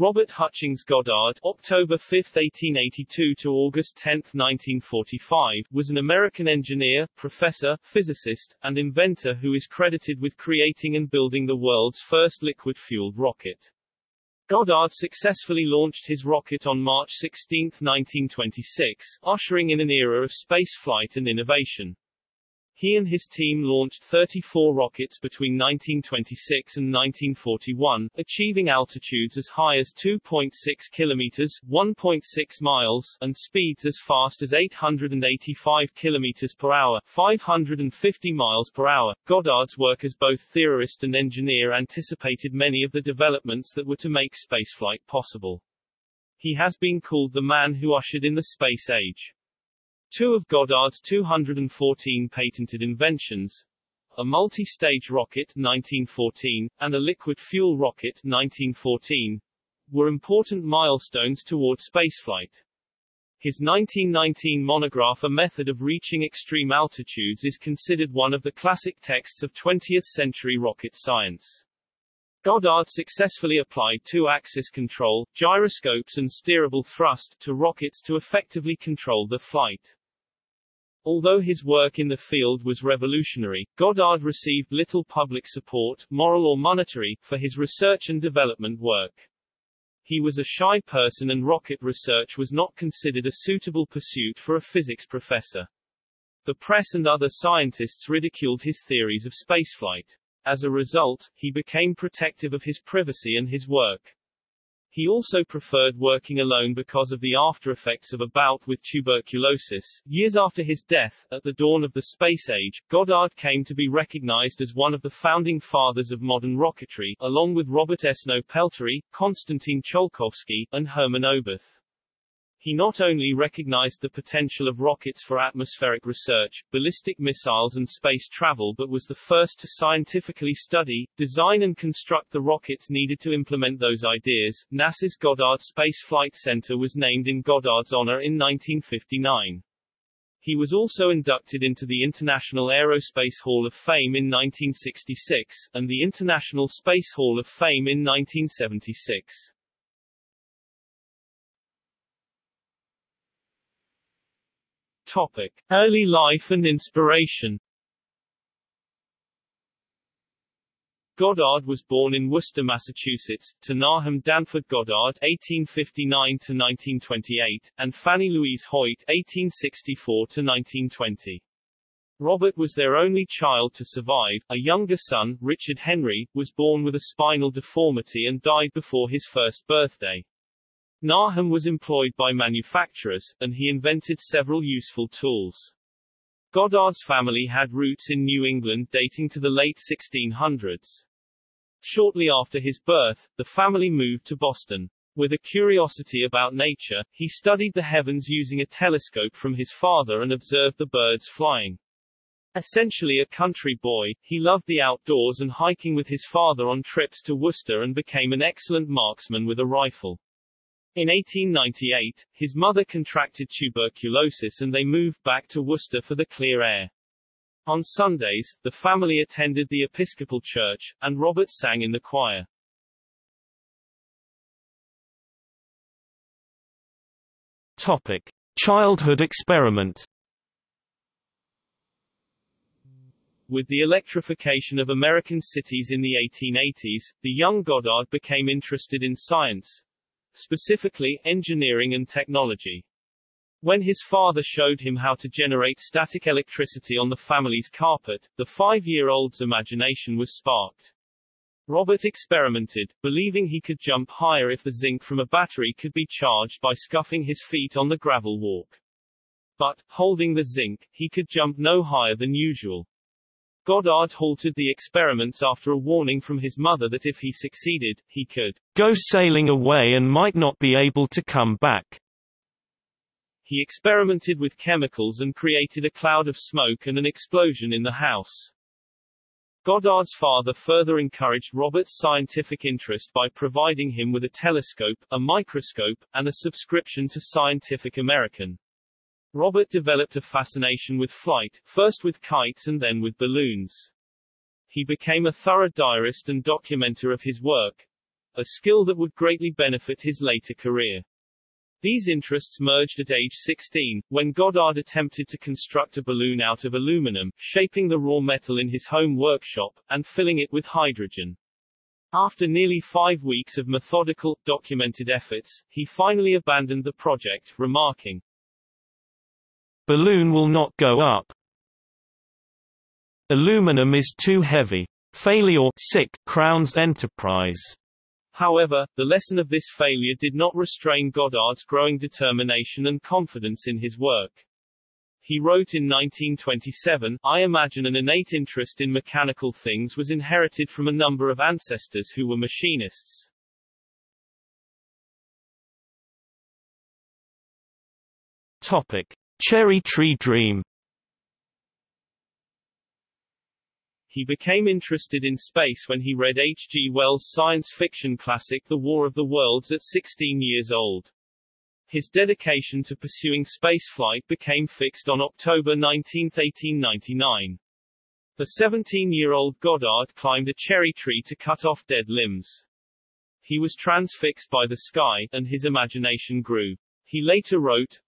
Robert Hutchings Goddard October 5, 1882 to August 10, 1945, was an American engineer, professor, physicist, and inventor who is credited with creating and building the world's first liquid-fueled rocket. Goddard successfully launched his rocket on March 16, 1926, ushering in an era of spaceflight and innovation. He and his team launched 34 rockets between 1926 and 1941, achieving altitudes as high as 2.6 kilometers (1.6 miles) and speeds as fast as 885 kilometers per hour (550 miles per hour). Goddard's work as both theorist and engineer anticipated many of the developments that were to make spaceflight possible. He has been called the man who ushered in the space age. Two of Goddard's 214 patented inventions, a multi-stage rocket 1914, and a liquid fuel rocket 1914, were important milestones toward spaceflight. His 1919 monograph A Method of Reaching Extreme Altitudes is considered one of the classic texts of 20th-century rocket science. Goddard successfully applied two-axis control, gyroscopes and steerable thrust to rockets to effectively control the flight. Although his work in the field was revolutionary, Goddard received little public support, moral or monetary, for his research and development work. He was a shy person and rocket research was not considered a suitable pursuit for a physics professor. The press and other scientists ridiculed his theories of spaceflight. As a result, he became protective of his privacy and his work. He also preferred working alone because of the aftereffects of a bout with tuberculosis. Years after his death, at the dawn of the space age, Goddard came to be recognized as one of the founding fathers of modern rocketry, along with Robert Esnault Pelterie, Konstantin Tsiolkovsky, and Hermann Oberth. He not only recognized the potential of rockets for atmospheric research, ballistic missiles and space travel but was the first to scientifically study, design and construct the rockets needed to implement those ideas. NASA's Goddard Space Flight Center was named in Goddard's honor in 1959. He was also inducted into the International Aerospace Hall of Fame in 1966, and the International Space Hall of Fame in 1976. Topic. Early life and inspiration Goddard was born in Worcester, Massachusetts, to Nahum Danford Goddard (1859–1928) and Fanny Louise Hoyt (1864–1920). Robert was their only child to survive. A younger son, Richard Henry, was born with a spinal deformity and died before his first birthday. Nahum was employed by manufacturers, and he invented several useful tools. Goddard's family had roots in New England dating to the late 1600s. Shortly after his birth, the family moved to Boston. With a curiosity about nature, he studied the heavens using a telescope from his father and observed the birds flying. Essentially a country boy, he loved the outdoors and hiking with his father on trips to Worcester and became an excellent marksman with a rifle. In 1898, his mother contracted tuberculosis and they moved back to Worcester for the clear air. On Sundays, the family attended the Episcopal Church, and Robert sang in the choir. Topic. Childhood experiment With the electrification of American cities in the 1880s, the young Goddard became interested in science, specifically, engineering and technology. When his father showed him how to generate static electricity on the family's carpet, the five-year-old's imagination was sparked. Robert experimented, believing he could jump higher if the zinc from a battery could be charged by scuffing his feet on the gravel walk. But, holding the zinc, he could jump no higher than usual. Goddard halted the experiments after a warning from his mother that if he succeeded, he could go sailing away and might not be able to come back. He experimented with chemicals and created a cloud of smoke and an explosion in the house. Goddard's father further encouraged Robert's scientific interest by providing him with a telescope, a microscope, and a subscription to Scientific American. Robert developed a fascination with flight, first with kites and then with balloons. He became a thorough diarist and documenter of his work, a skill that would greatly benefit his later career. These interests merged at age 16, when Goddard attempted to construct a balloon out of aluminum, shaping the raw metal in his home workshop, and filling it with hydrogen. After nearly five weeks of methodical, documented efforts, he finally abandoned the project, remarking, Balloon will not go up. Aluminum is too heavy. Failure sick crowns enterprise. However, the lesson of this failure did not restrain Goddard's growing determination and confidence in his work. He wrote in 1927, I imagine an innate interest in mechanical things was inherited from a number of ancestors who were machinists. Topic. Cherry Tree Dream He became interested in space when he read H. G. Wells' science fiction classic The War of the Worlds at 16 years old. His dedication to pursuing spaceflight became fixed on October 19, 1899. The 17-year-old Goddard climbed a cherry tree to cut off dead limbs. He was transfixed by the sky, and his imagination grew. He later wrote,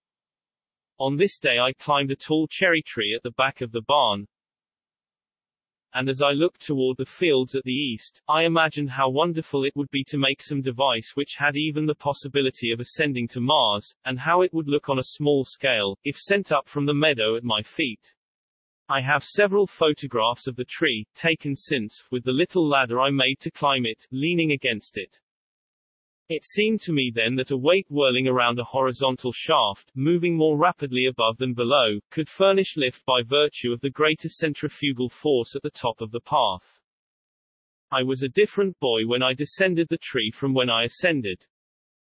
On this day I climbed a tall cherry tree at the back of the barn, and as I looked toward the fields at the east, I imagined how wonderful it would be to make some device which had even the possibility of ascending to Mars, and how it would look on a small scale, if sent up from the meadow at my feet. I have several photographs of the tree, taken since, with the little ladder I made to climb it, leaning against it. It seemed to me then that a weight whirling around a horizontal shaft, moving more rapidly above than below, could furnish lift by virtue of the greater centrifugal force at the top of the path. I was a different boy when I descended the tree from when I ascended.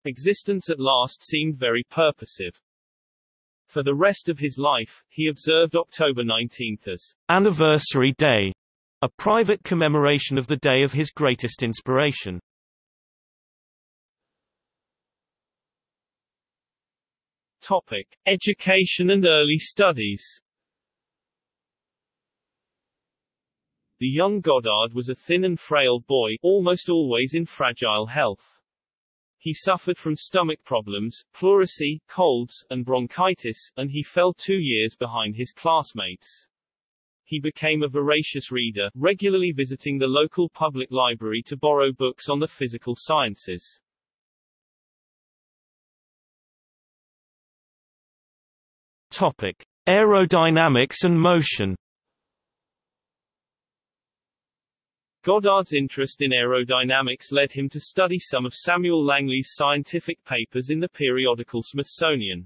Existence at last seemed very purposive. For the rest of his life, he observed October 19 as Anniversary Day, a private commemoration of the day of his greatest inspiration. Topic: Education and early studies. The young Goddard was a thin and frail boy, almost always in fragile health. He suffered from stomach problems, pleurisy, colds, and bronchitis, and he fell two years behind his classmates. He became a voracious reader, regularly visiting the local public library to borrow books on the physical sciences. Topic: Aerodynamics and motion. Goddard's interest in aerodynamics led him to study some of Samuel Langley's scientific papers in the periodical Smithsonian.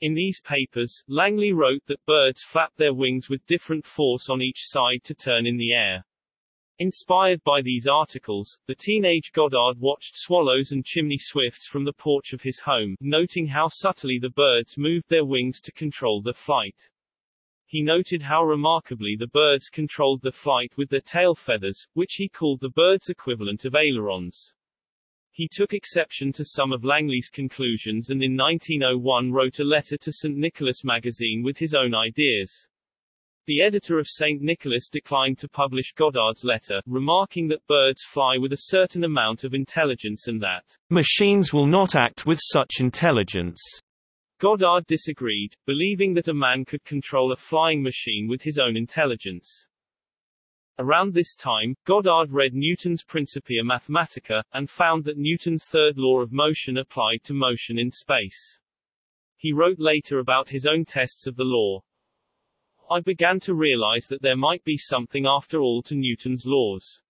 In these papers, Langley wrote that birds flap their wings with different force on each side to turn in the air. Inspired by these articles, the teenage Goddard watched swallows and chimney swifts from the porch of his home, noting how subtly the birds moved their wings to control their flight. He noted how remarkably the birds controlled their flight with their tail feathers, which he called the bird's equivalent of ailerons. He took exception to some of Langley's conclusions and in 1901 wrote a letter to St. Nicholas magazine with his own ideas. The editor of St. Nicholas declined to publish Goddard's letter, remarking that birds fly with a certain amount of intelligence and that machines will not act with such intelligence. Goddard disagreed, believing that a man could control a flying machine with his own intelligence. Around this time, Goddard read Newton's Principia Mathematica, and found that Newton's third law of motion applied to motion in space. He wrote later about his own tests of the law, I began to realize that there might be something after all to Newton's laws.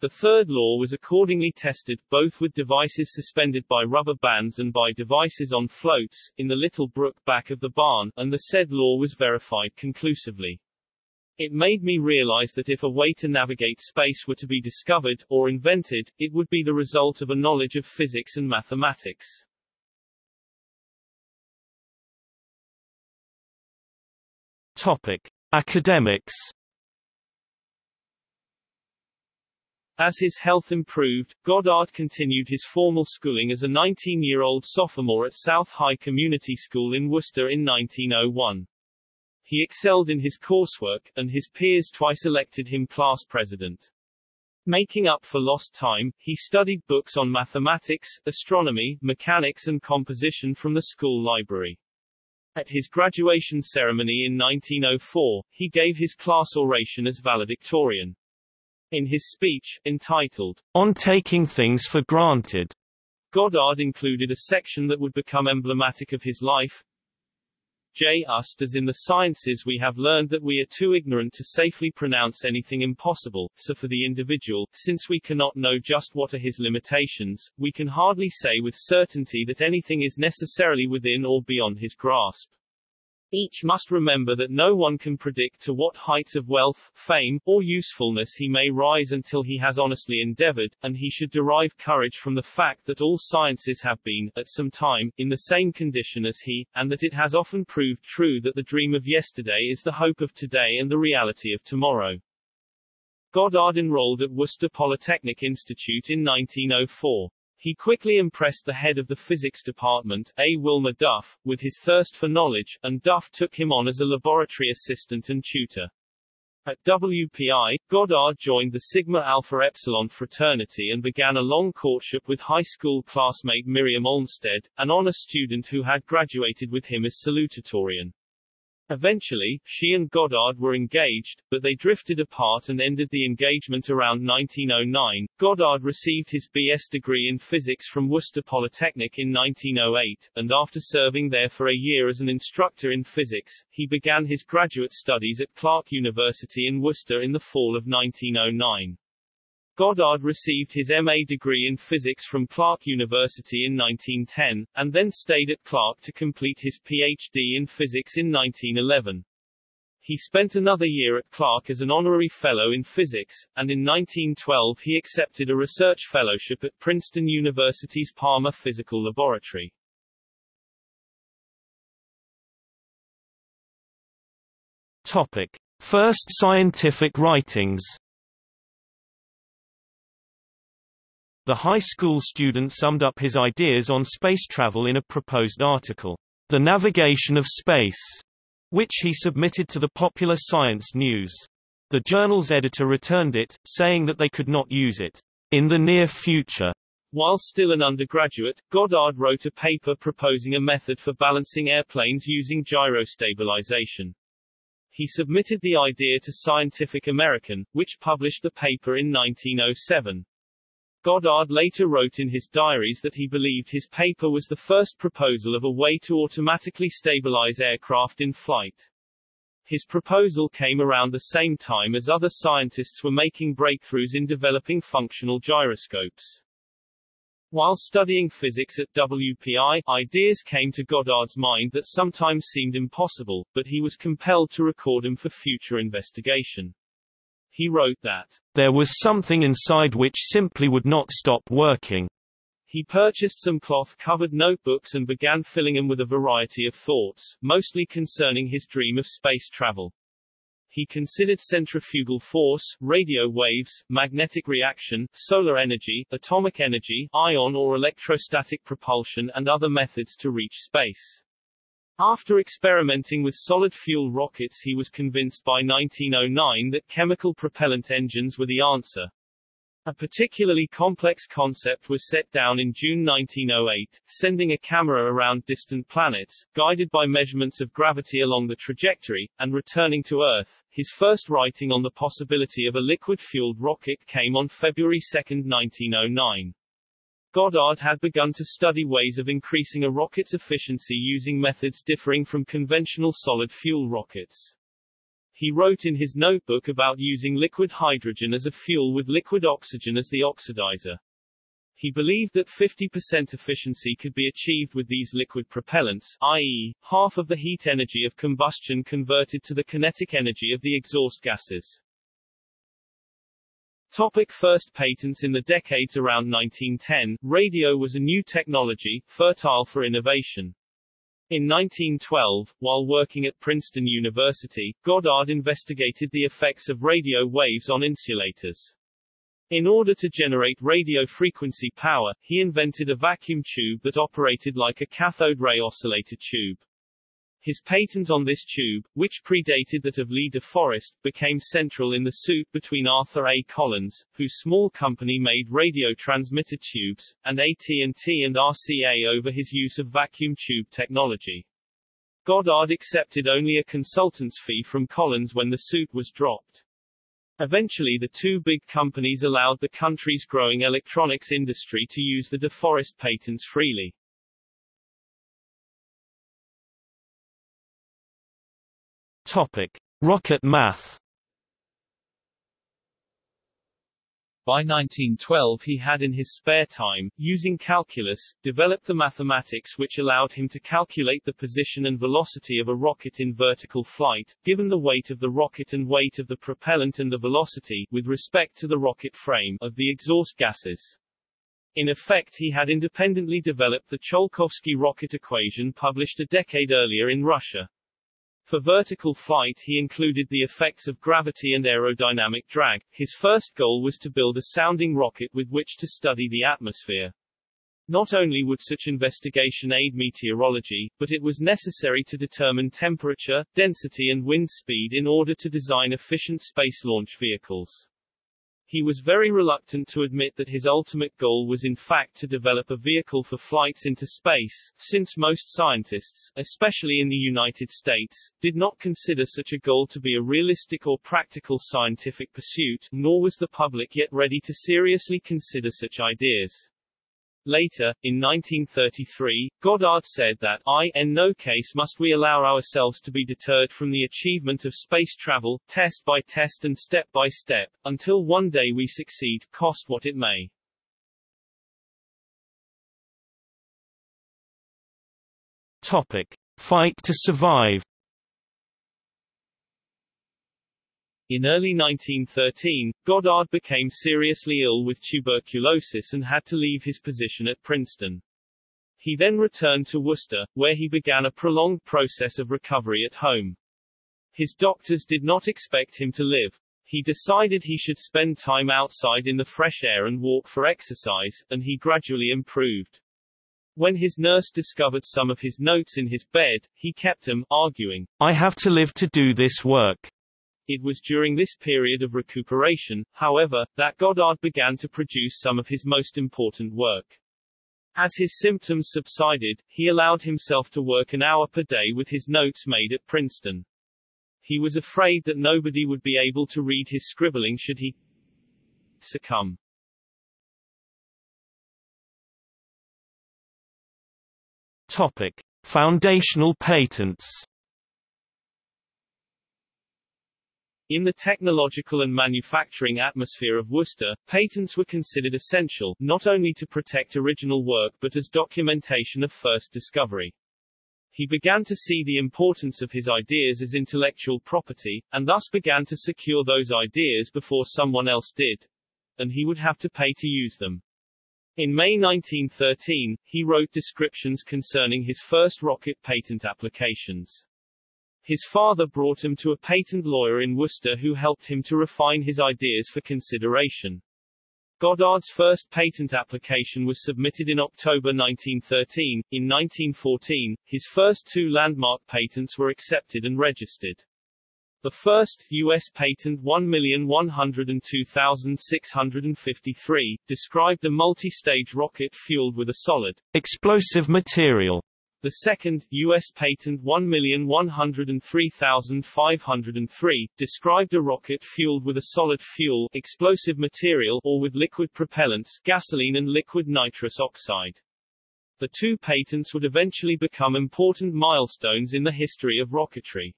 The third law was accordingly tested, both with devices suspended by rubber bands and by devices on floats, in the little brook back of the barn, and the said law was verified conclusively. It made me realize that if a way to navigate space were to be discovered, or invented, it would be the result of a knowledge of physics and mathematics. Topic: Academics. As his health improved, Goddard continued his formal schooling as a 19-year-old sophomore at South High Community School in Worcester in 1901. He excelled in his coursework, and his peers twice elected him class president. Making up for lost time, he studied books on mathematics, astronomy, mechanics and composition from the school library. At his graduation ceremony in 1904, he gave his class oration as valedictorian. In his speech, entitled, On Taking Things for Granted, Goddard included a section that would become emblematic of his life. J. Ust as in the sciences we have learned that we are too ignorant to safely pronounce anything impossible, so for the individual, since we cannot know just what are his limitations, we can hardly say with certainty that anything is necessarily within or beyond his grasp. Each must remember that no one can predict to what heights of wealth, fame, or usefulness he may rise until he has honestly endeavored, and he should derive courage from the fact that all sciences have been, at some time, in the same condition as he, and that it has often proved true that the dream of yesterday is the hope of today and the reality of tomorrow. Goddard enrolled at Worcester Polytechnic Institute in 1904. He quickly impressed the head of the physics department, A. Wilmer Duff, with his thirst for knowledge, and Duff took him on as a laboratory assistant and tutor. At WPI, Goddard joined the Sigma Alpha Epsilon fraternity and began a long courtship with high school classmate Miriam Olmsted, an honor student who had graduated with him as salutatorian. Eventually, she and Goddard were engaged, but they drifted apart and ended the engagement around 1909. Goddard received his B.S. degree in physics from Worcester Polytechnic in 1908, and after serving there for a year as an instructor in physics, he began his graduate studies at Clark University in Worcester in the fall of 1909. Goddard received his MA degree in physics from Clark University in 1910, and then stayed at Clark to complete his PhD in physics in 1911. He spent another year at Clark as an honorary fellow in physics, and in 1912 he accepted a research fellowship at Princeton University's Palmer Physical Laboratory. Topic. First scientific writings The high school student summed up his ideas on space travel in a proposed article, The Navigation of Space, which he submitted to the Popular Science News. The journal's editor returned it, saying that they could not use it in the near future. While still an undergraduate, Goddard wrote a paper proposing a method for balancing airplanes using gyrostabilization. He submitted the idea to Scientific American, which published the paper in 1907. Goddard later wrote in his diaries that he believed his paper was the first proposal of a way to automatically stabilize aircraft in flight. His proposal came around the same time as other scientists were making breakthroughs in developing functional gyroscopes. While studying physics at WPI, ideas came to Goddard's mind that sometimes seemed impossible, but he was compelled to record them for future investigation. He wrote that, There was something inside which simply would not stop working. He purchased some cloth-covered notebooks and began filling them with a variety of thoughts, mostly concerning his dream of space travel. He considered centrifugal force, radio waves, magnetic reaction, solar energy, atomic energy, ion or electrostatic propulsion and other methods to reach space. After experimenting with solid-fuel rockets he was convinced by 1909 that chemical propellant engines were the answer. A particularly complex concept was set down in June 1908, sending a camera around distant planets, guided by measurements of gravity along the trajectory, and returning to Earth. His first writing on the possibility of a liquid-fueled rocket came on February 2, 1909. Goddard had begun to study ways of increasing a rocket's efficiency using methods differing from conventional solid-fuel rockets. He wrote in his notebook about using liquid hydrogen as a fuel with liquid oxygen as the oxidizer. He believed that 50% efficiency could be achieved with these liquid propellants, i.e., half of the heat energy of combustion converted to the kinetic energy of the exhaust gases. Topic first patents In the decades around 1910, radio was a new technology, fertile for innovation. In 1912, while working at Princeton University, Goddard investigated the effects of radio waves on insulators. In order to generate radio frequency power, he invented a vacuum tube that operated like a cathode ray oscillator tube. His patent on this tube, which predated that of Lee de Forest, became central in the suit between Arthur A. Collins, whose small company made radio transmitter tubes, and AT&T and RCA over his use of vacuum tube technology. Goddard accepted only a consultant's fee from Collins when the suit was dropped. Eventually the two big companies allowed the country's growing electronics industry to use the de Forest patents freely. Topic: Rocket math. By 1912 he had in his spare time, using calculus, developed the mathematics which allowed him to calculate the position and velocity of a rocket in vertical flight, given the weight of the rocket and weight of the propellant and the velocity, with respect to the rocket frame, of the exhaust gases. In effect he had independently developed the Tsiolkovsky rocket equation published a decade earlier in Russia. For vertical flight he included the effects of gravity and aerodynamic drag. His first goal was to build a sounding rocket with which to study the atmosphere. Not only would such investigation aid meteorology, but it was necessary to determine temperature, density and wind speed in order to design efficient space launch vehicles. He was very reluctant to admit that his ultimate goal was in fact to develop a vehicle for flights into space, since most scientists, especially in the United States, did not consider such a goal to be a realistic or practical scientific pursuit, nor was the public yet ready to seriously consider such ideas. Later, in 1933, Goddard said that I, in no case must we allow ourselves to be deterred from the achievement of space travel, test by test and step by step, until one day we succeed, cost what it may. Topic. Fight to survive In early 1913, Goddard became seriously ill with tuberculosis and had to leave his position at Princeton. He then returned to Worcester, where he began a prolonged process of recovery at home. His doctors did not expect him to live. He decided he should spend time outside in the fresh air and walk for exercise, and he gradually improved. When his nurse discovered some of his notes in his bed, he kept them, arguing, I have to live to do this work. It was during this period of recuperation, however, that Goddard began to produce some of his most important work. As his symptoms subsided, he allowed himself to work an hour per day with his notes made at Princeton. He was afraid that nobody would be able to read his scribbling should he succumb. Topic. Foundational patents In the technological and manufacturing atmosphere of Worcester, patents were considered essential, not only to protect original work but as documentation of first discovery. He began to see the importance of his ideas as intellectual property, and thus began to secure those ideas before someone else did. And he would have to pay to use them. In May 1913, he wrote descriptions concerning his first rocket patent applications. His father brought him to a patent lawyer in Worcester who helped him to refine his ideas for consideration. Goddard's first patent application was submitted in October 1913. In 1914, his first two landmark patents were accepted and registered. The first, U.S. Patent 1,102,653, described a multi-stage rocket fueled with a solid explosive material the second, U.S. Patent 1,103,503, described a rocket fueled with a solid fuel explosive material or with liquid propellants gasoline and liquid nitrous oxide. The two patents would eventually become important milestones in the history of rocketry.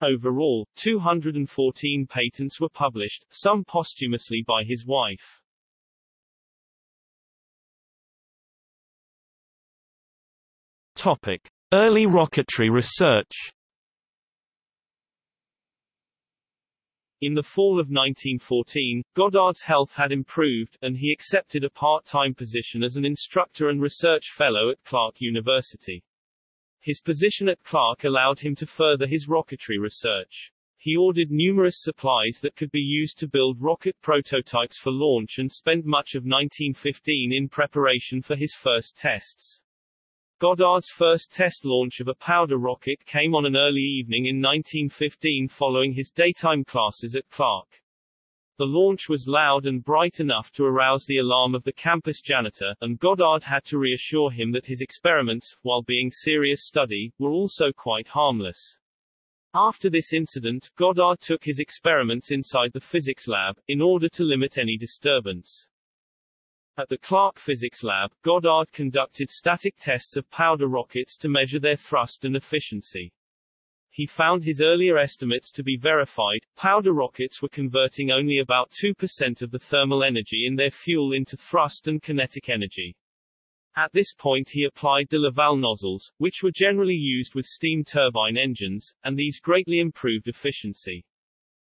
Overall, 214 patents were published, some posthumously by his wife. Topic: Early rocketry research. In the fall of 1914, Goddard's health had improved, and he accepted a part-time position as an instructor and research fellow at Clark University. His position at Clark allowed him to further his rocketry research. He ordered numerous supplies that could be used to build rocket prototypes for launch and spent much of 1915 in preparation for his first tests. Goddard's first test launch of a powder rocket came on an early evening in 1915 following his daytime classes at Clark. The launch was loud and bright enough to arouse the alarm of the campus janitor, and Goddard had to reassure him that his experiments, while being serious study, were also quite harmless. After this incident, Goddard took his experiments inside the physics lab, in order to limit any disturbance. At the Clark Physics Lab, Goddard conducted static tests of powder rockets to measure their thrust and efficiency. He found his earlier estimates to be verified. Powder rockets were converting only about 2% of the thermal energy in their fuel into thrust and kinetic energy. At this point he applied de Laval nozzles, which were generally used with steam turbine engines, and these greatly improved efficiency.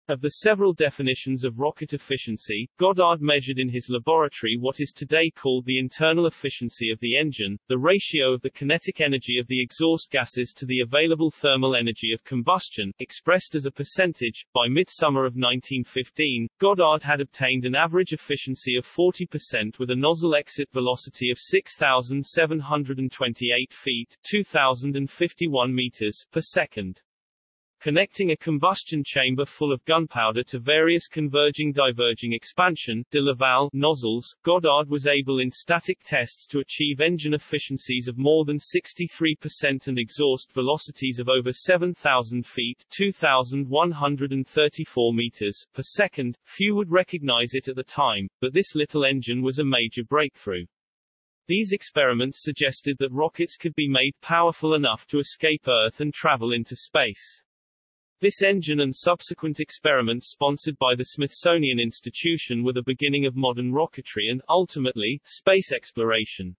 Of the several definitions of rocket efficiency, Goddard measured in his laboratory what is today called the internal efficiency of the engine, the ratio of the kinetic energy of the exhaust gases to the available thermal energy of combustion, expressed as a percentage. By midsummer of 1915, Goddard had obtained an average efficiency of 40% with a nozzle exit velocity of 6,728 feet 2,051 meters per second. Connecting a combustion chamber full of gunpowder to various converging diverging expansion de Laval nozzles, Goddard was able in static tests to achieve engine efficiencies of more than 63% and exhaust velocities of over 7,000 feet 2,134 meters per second. Few would recognize it at the time, but this little engine was a major breakthrough. These experiments suggested that rockets could be made powerful enough to escape Earth and travel into space. This engine and subsequent experiments sponsored by the Smithsonian Institution were the beginning of modern rocketry and, ultimately, space exploration.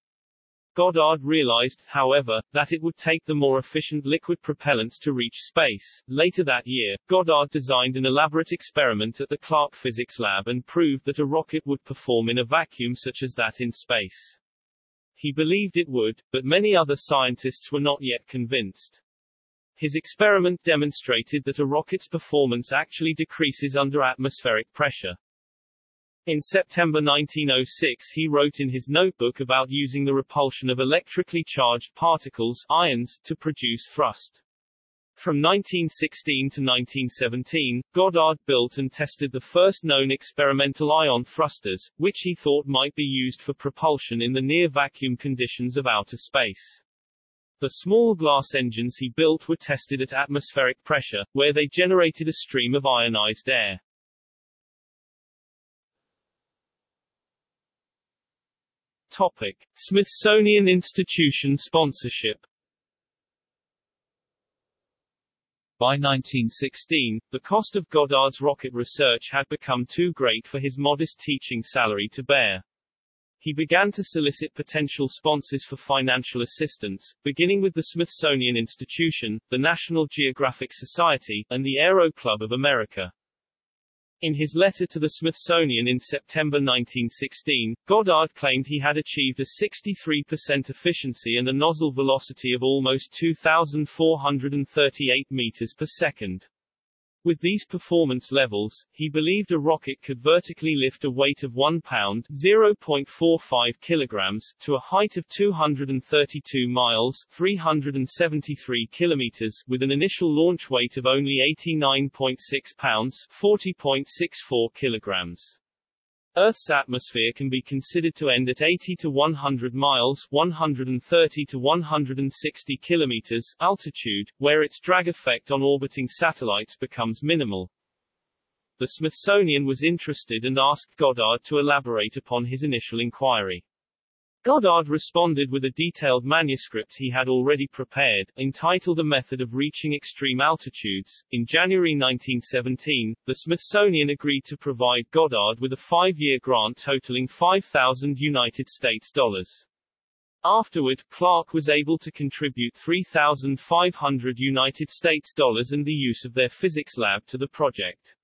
Goddard realized, however, that it would take the more efficient liquid propellants to reach space. Later that year, Goddard designed an elaborate experiment at the Clark Physics Lab and proved that a rocket would perform in a vacuum such as that in space. He believed it would, but many other scientists were not yet convinced. His experiment demonstrated that a rocket's performance actually decreases under atmospheric pressure. In September 1906 he wrote in his notebook about using the repulsion of electrically charged particles ions, to produce thrust. From 1916 to 1917, Goddard built and tested the first known experimental ion thrusters, which he thought might be used for propulsion in the near-vacuum conditions of outer space. The small glass engines he built were tested at atmospheric pressure, where they generated a stream of ionized air. Topic. Smithsonian Institution sponsorship By 1916, the cost of Goddard's rocket research had become too great for his modest teaching salary to bear. He began to solicit potential sponsors for financial assistance, beginning with the Smithsonian Institution, the National Geographic Society, and the Aero Club of America. In his letter to the Smithsonian in September 1916, Goddard claimed he had achieved a 63% efficiency and a nozzle velocity of almost 2,438 meters per second. With these performance levels, he believed a rocket could vertically lift a weight of 1 pound 0.45 kilograms to a height of 232 miles 373 kilometers with an initial launch weight of only 89.6 pounds 40.64 kilograms. Earth's atmosphere can be considered to end at 80 to 100 miles 130 to 160 kilometers altitude, where its drag effect on orbiting satellites becomes minimal. The Smithsonian was interested and asked Goddard to elaborate upon his initial inquiry. Goddard responded with a detailed manuscript he had already prepared, entitled A Method of Reaching Extreme Altitudes. In January 1917, the Smithsonian agreed to provide Goddard with a five-year grant totaling 5,000 United States dollars. Afterward, Clark was able to contribute 3,500 United States dollars and the use of their physics lab to the project.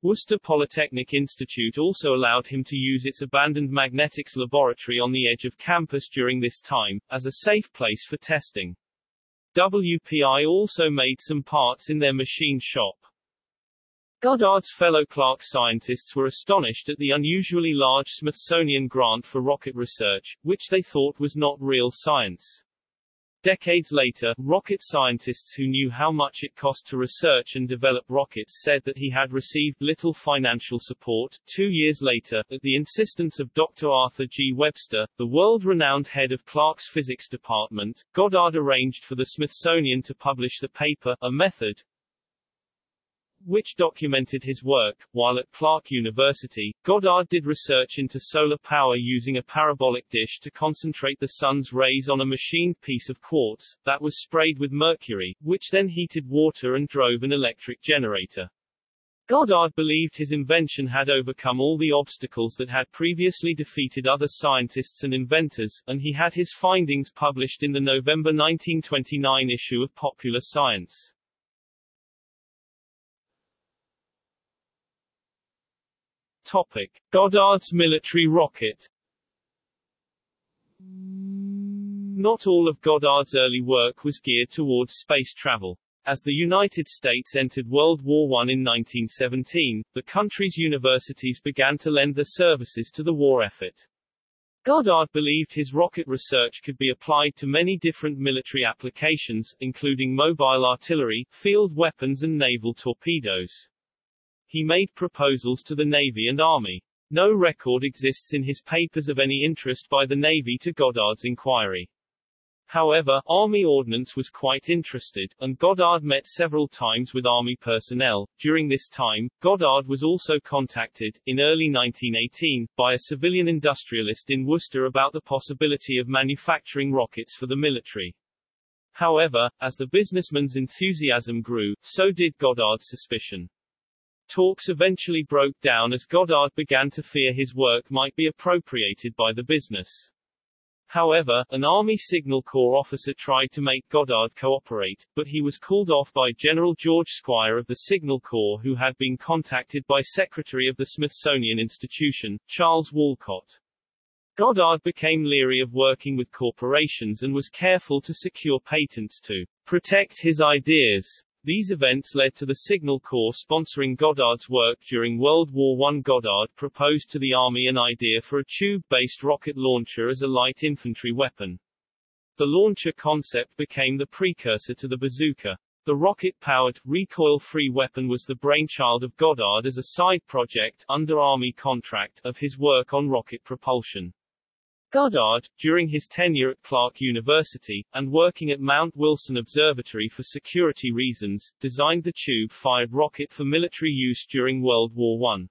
Worcester Polytechnic Institute also allowed him to use its abandoned magnetics laboratory on the edge of campus during this time, as a safe place for testing. WPI also made some parts in their machine shop. Goddard's fellow Clark scientists were astonished at the unusually large Smithsonian grant for rocket research, which they thought was not real science. Decades later, rocket scientists who knew how much it cost to research and develop rockets said that he had received little financial support. Two years later, at the insistence of Dr. Arthur G. Webster, the world-renowned head of Clark's physics department, Goddard arranged for the Smithsonian to publish the paper, A Method, which documented his work. While at Clark University, Goddard did research into solar power using a parabolic dish to concentrate the sun's rays on a machined piece of quartz, that was sprayed with mercury, which then heated water and drove an electric generator. Goddard believed his invention had overcome all the obstacles that had previously defeated other scientists and inventors, and he had his findings published in the November 1929 issue of Popular Science. Topic. Goddard's military rocket Not all of Goddard's early work was geared towards space travel. As the United States entered World War I in 1917, the country's universities began to lend their services to the war effort. Goddard believed his rocket research could be applied to many different military applications, including mobile artillery, field weapons and naval torpedoes. He made proposals to the Navy and Army. No record exists in his papers of any interest by the Navy to Goddard's inquiry. However, Army Ordnance was quite interested, and Goddard met several times with Army personnel. During this time, Goddard was also contacted, in early 1918, by a civilian industrialist in Worcester about the possibility of manufacturing rockets for the military. However, as the businessman's enthusiasm grew, so did Goddard's suspicion. Talks eventually broke down as Goddard began to fear his work might be appropriated by the business. However, an Army Signal Corps officer tried to make Goddard cooperate, but he was called off by General George Squier of the Signal Corps who had been contacted by Secretary of the Smithsonian Institution, Charles Walcott. Goddard became leery of working with corporations and was careful to secure patents to protect his ideas. These events led to the Signal Corps sponsoring Goddard's work during World War I. Goddard proposed to the Army an idea for a tube-based rocket launcher as a light infantry weapon. The launcher concept became the precursor to the bazooka. The rocket-powered, recoil-free weapon was the brainchild of Goddard as a side project under Army contract of his work on rocket propulsion. Goddard, during his tenure at Clark University, and working at Mount Wilson Observatory for security reasons, designed the tube-fired rocket for military use during World War I.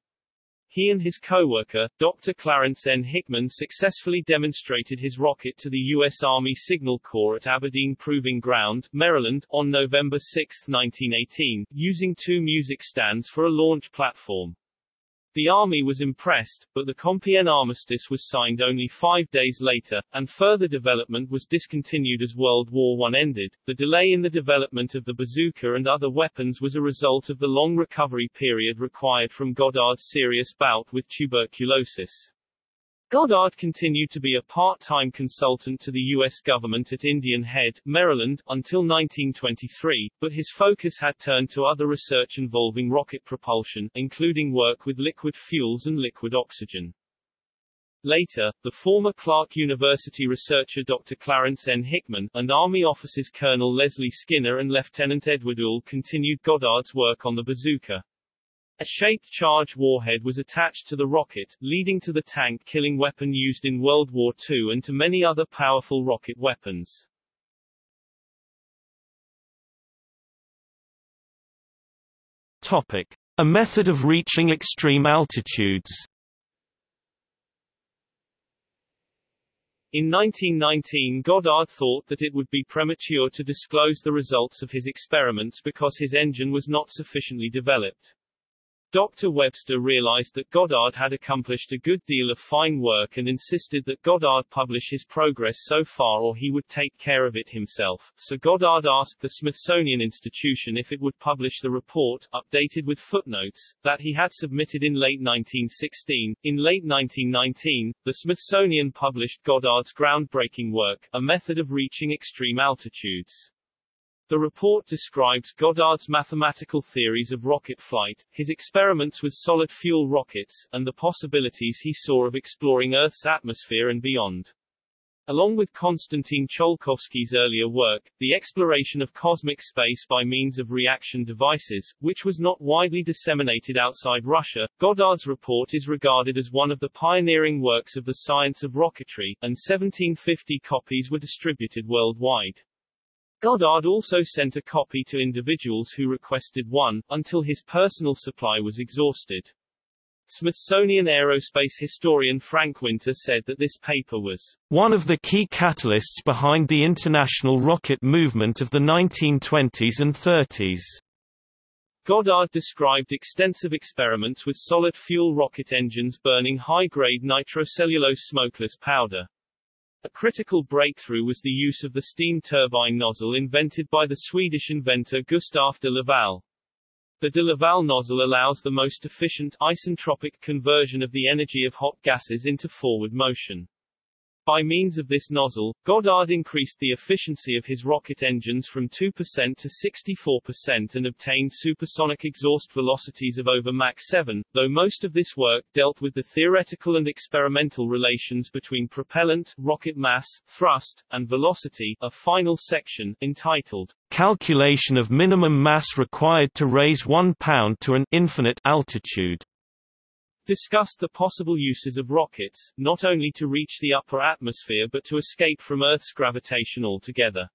He and his co-worker, Dr. Clarence N. Hickman successfully demonstrated his rocket to the U.S. Army Signal Corps at Aberdeen Proving Ground, Maryland, on November 6, 1918, using two music stands for a launch platform. The army was impressed, but the Compiègne armistice was signed only five days later, and further development was discontinued as World War I ended. The delay in the development of the bazooka and other weapons was a result of the long recovery period required from Goddard's serious bout with tuberculosis. Goddard continued to be a part-time consultant to the U.S. government at Indian Head, Maryland, until 1923, but his focus had turned to other research involving rocket propulsion, including work with liquid fuels and liquid oxygen. Later, the former Clark University researcher Dr. Clarence N. Hickman, and Army officers Colonel Leslie Skinner and Lieutenant Edward Uhl continued Goddard's work on the bazooka. A shaped charge warhead was attached to the rocket, leading to the tank-killing weapon used in World War II and to many other powerful rocket weapons. Topic. A method of reaching extreme altitudes In 1919 Goddard thought that it would be premature to disclose the results of his experiments because his engine was not sufficiently developed. Dr. Webster realized that Goddard had accomplished a good deal of fine work and insisted that Goddard publish his progress so far or he would take care of it himself, so Goddard asked the Smithsonian Institution if it would publish the report, updated with footnotes, that he had submitted in late 1916. In late 1919, the Smithsonian published Goddard's groundbreaking work, A Method of Reaching Extreme Altitudes. The report describes Goddard's mathematical theories of rocket flight, his experiments with solid-fuel rockets, and the possibilities he saw of exploring Earth's atmosphere and beyond. Along with Konstantin Tsiolkovsky's earlier work, the exploration of cosmic space by means of reaction devices, which was not widely disseminated outside Russia, Goddard's report is regarded as one of the pioneering works of the science of rocketry, and 1750 copies were distributed worldwide. Goddard also sent a copy to individuals who requested one, until his personal supply was exhausted. Smithsonian aerospace historian Frank Winter said that this paper was one of the key catalysts behind the international rocket movement of the 1920s and 30s. Goddard described extensive experiments with solid fuel rocket engines burning high-grade nitrocellulose smokeless powder. A critical breakthrough was the use of the steam turbine nozzle invented by the Swedish inventor Gustaf de Laval. The de Laval nozzle allows the most efficient isentropic conversion of the energy of hot gases into forward motion. By means of this nozzle, Goddard increased the efficiency of his rocket engines from 2% to 64% and obtained supersonic exhaust velocities of over Mach 7, though most of this work dealt with the theoretical and experimental relations between propellant, rocket mass, thrust, and velocity. A final section, entitled Calculation of minimum mass required to raise one pound to an infinite altitude discussed the possible uses of rockets, not only to reach the upper atmosphere but to escape from Earth's gravitation altogether.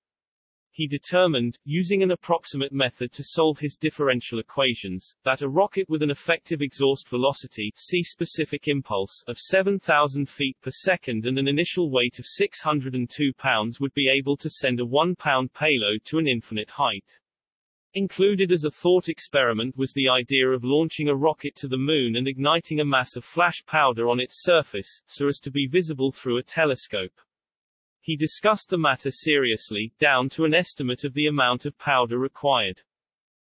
He determined, using an approximate method to solve his differential equations, that a rocket with an effective exhaust velocity C specific impulse of 7,000 feet per second and an initial weight of 602 pounds would be able to send a 1-pound payload to an infinite height. Included as a thought experiment was the idea of launching a rocket to the Moon and igniting a mass of flash powder on its surface, so as to be visible through a telescope. He discussed the matter seriously, down to an estimate of the amount of powder required.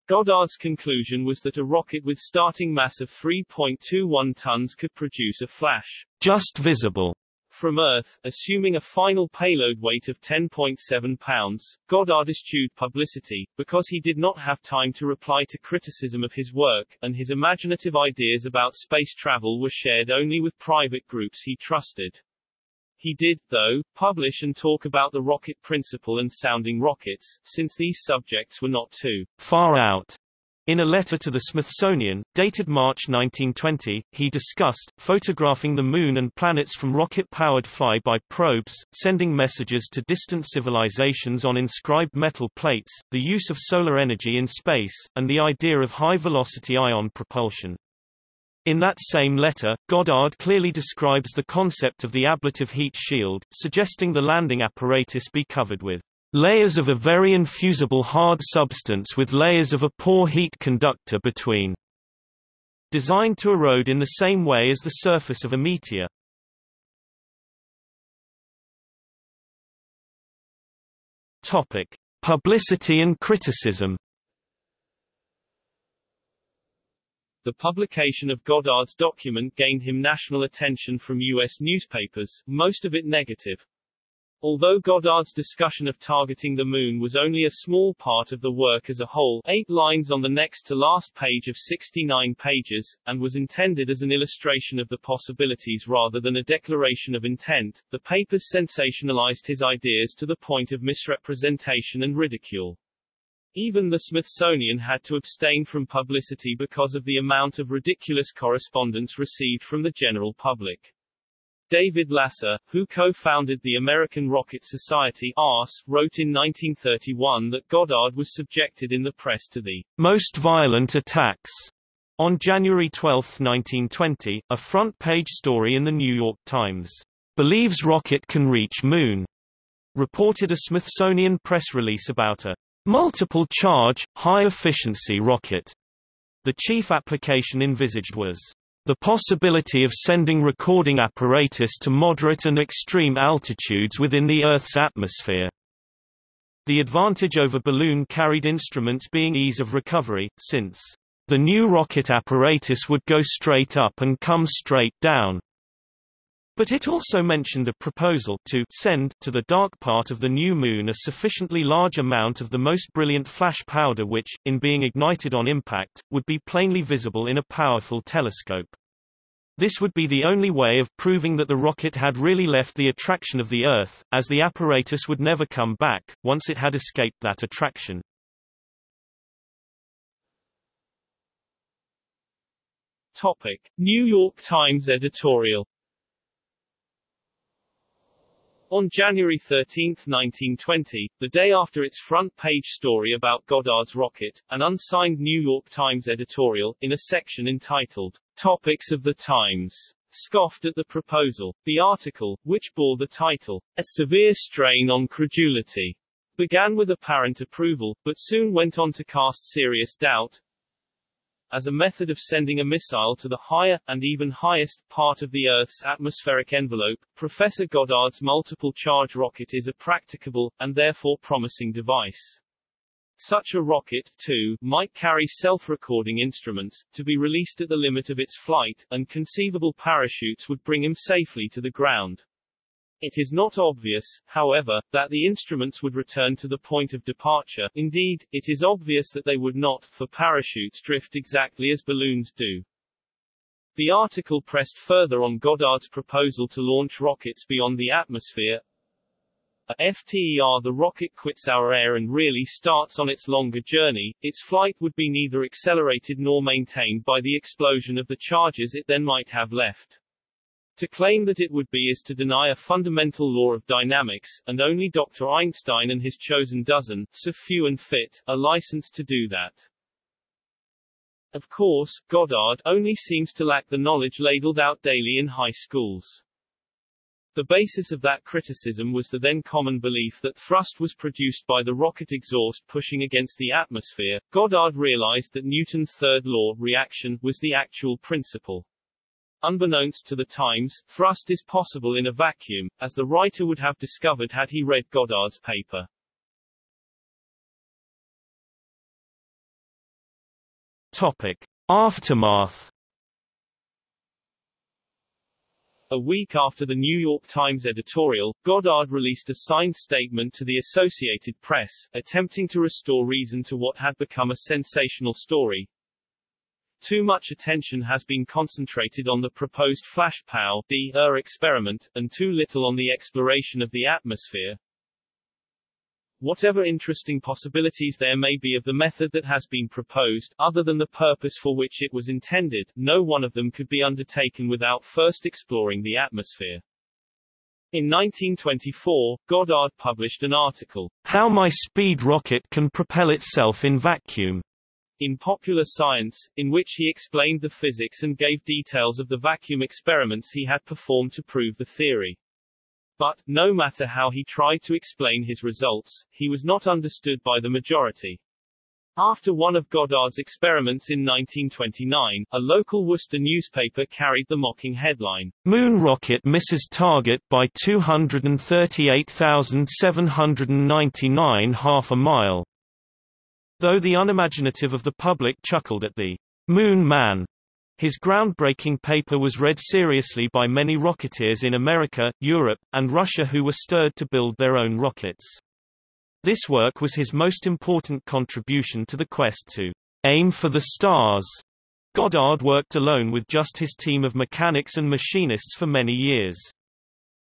Goddard's conclusion was that a rocket with starting mass of 3.21 tons could produce a flash, just visible, from Earth, assuming a final payload weight of 10.7 pounds, Goddard eschewed publicity, because he did not have time to reply to criticism of his work, and his imaginative ideas about space travel were shared only with private groups he trusted. He did, though, publish and talk about the rocket principle and sounding rockets, since these subjects were not too far out in a letter to the Smithsonian, dated March 1920, he discussed, photographing the Moon and planets from rocket-powered fly-by probes, sending messages to distant civilizations on inscribed metal plates, the use of solar energy in space, and the idea of high-velocity ion propulsion. In that same letter, Goddard clearly describes the concept of the ablative heat shield, suggesting the landing apparatus be covered with Layers of a very infusible hard substance with layers of a poor heat conductor between. Designed to erode in the same way as the surface of a meteor. Topic: Publicity and criticism. The publication of Goddard's document gained him national attention from U.S. newspapers, most of it negative. Although Goddard's discussion of targeting the Moon was only a small part of the work as a whole eight lines on the next to last page of 69 pages, and was intended as an illustration of the possibilities rather than a declaration of intent, the papers sensationalized his ideas to the point of misrepresentation and ridicule. Even the Smithsonian had to abstain from publicity because of the amount of ridiculous correspondence received from the general public. David Lasser, who co-founded the American Rocket Society ARS, wrote in 1931 that Goddard was subjected in the press to the most violent attacks. On January 12, 1920, a front-page story in the New York Times, "'Believes rocket can reach moon' reported a Smithsonian press release about a multiple-charge, high-efficiency rocket. The chief application envisaged was the possibility of sending recording apparatus to moderate and extreme altitudes within the Earth's atmosphere. The advantage over balloon-carried instruments being ease of recovery, since the new rocket apparatus would go straight up and come straight down. But it also mentioned a proposal to send to the dark part of the new moon a sufficiently large amount of the most brilliant flash powder which, in being ignited on impact, would be plainly visible in a powerful telescope. This would be the only way of proving that the rocket had really left the attraction of the Earth, as the apparatus would never come back, once it had escaped that attraction. Topic. New York Times editorial On January 13, 1920, the day after its front-page story about Goddard's rocket, an unsigned New York Times editorial, in a section entitled, Topics of the Times, scoffed at the proposal. The article, which bore the title, A Severe Strain on Credulity, began with apparent approval, but soon went on to cast serious doubt, as a method of sending a missile to the higher, and even highest, part of the Earth's atmospheric envelope, Professor Goddard's multiple-charge rocket is a practicable, and therefore promising device. Such a rocket, too, might carry self-recording instruments, to be released at the limit of its flight, and conceivable parachutes would bring him safely to the ground. It is not obvious, however, that the instruments would return to the point of departure, indeed, it is obvious that they would not, for parachutes drift exactly as balloons do. The article pressed further on Goddard's proposal to launch rockets beyond the atmosphere. A FTER the rocket quits our air and really starts on its longer journey, its flight would be neither accelerated nor maintained by the explosion of the charges it then might have left. To claim that it would be is to deny a fundamental law of dynamics, and only Dr. Einstein and his chosen dozen, so few and fit, are licensed to do that. Of course, Goddard only seems to lack the knowledge ladled out daily in high schools. The basis of that criticism was the then common belief that thrust was produced by the rocket exhaust pushing against the atmosphere. Goddard realized that Newton's third law, reaction, was the actual principle. Unbeknownst to the Times, thrust is possible in a vacuum, as the writer would have discovered had he read Goddard's paper. Topic. Aftermath A week after the New York Times editorial, Goddard released a signed statement to the Associated Press, attempting to restore reason to what had become a sensational story, too much attention has been concentrated on the proposed flash POW experiment, and too little on the exploration of the atmosphere. Whatever interesting possibilities there may be of the method that has been proposed, other than the purpose for which it was intended, no one of them could be undertaken without first exploring the atmosphere. In 1924, Goddard published an article, How My Speed Rocket Can Propel Itself in Vacuum, in Popular Science, in which he explained the physics and gave details of the vacuum experiments he had performed to prove the theory. But, no matter how he tried to explain his results, he was not understood by the majority. After one of Goddard's experiments in 1929, a local Worcester newspaper carried the mocking headline, Moon rocket misses target by 238,799 half a mile. Though the unimaginative of the public chuckled at the Moon Man, his groundbreaking paper was read seriously by many rocketeers in America, Europe, and Russia who were stirred to build their own rockets. This work was his most important contribution to the quest to aim for the stars. Goddard worked alone with just his team of mechanics and machinists for many years.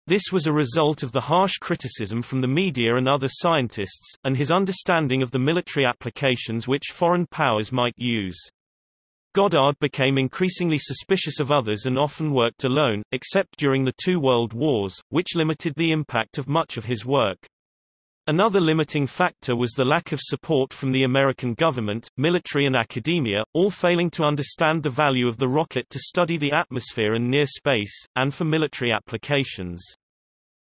This was a result of the harsh criticism from the media and other scientists, and his understanding of the military applications which foreign powers might use. Goddard became increasingly suspicious of others and often worked alone, except during the two world wars, which limited the impact of much of his work. Another limiting factor was the lack of support from the American government, military and academia, all failing to understand the value of the rocket to study the atmosphere and near space, and for military applications.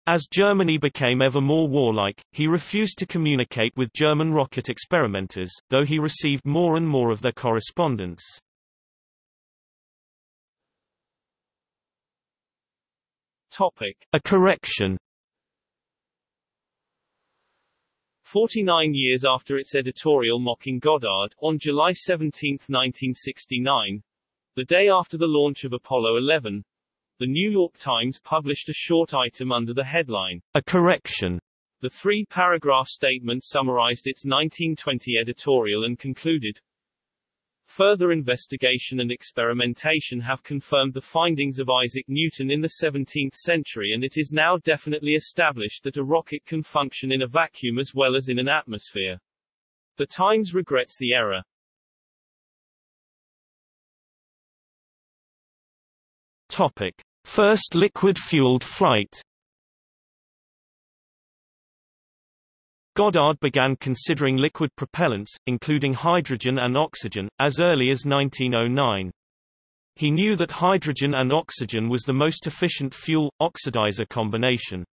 As Germany became ever more warlike, he refused to communicate with German rocket experimenters, though he received more and more of their correspondence. Topic. A correction 49 years after its editorial mocking Goddard, on July 17, 1969, the day after the launch of Apollo 11, the New York Times published a short item under the headline, A correction. The three-paragraph statement summarized its 1920 editorial and concluded, Further investigation and experimentation have confirmed the findings of Isaac Newton in the 17th century and it is now definitely established that a rocket can function in a vacuum as well as in an atmosphere. The Times regrets the error. Topic. First liquid-fueled flight Goddard began considering liquid propellants, including hydrogen and oxygen, as early as 1909. He knew that hydrogen and oxygen was the most efficient fuel-oxidizer combination.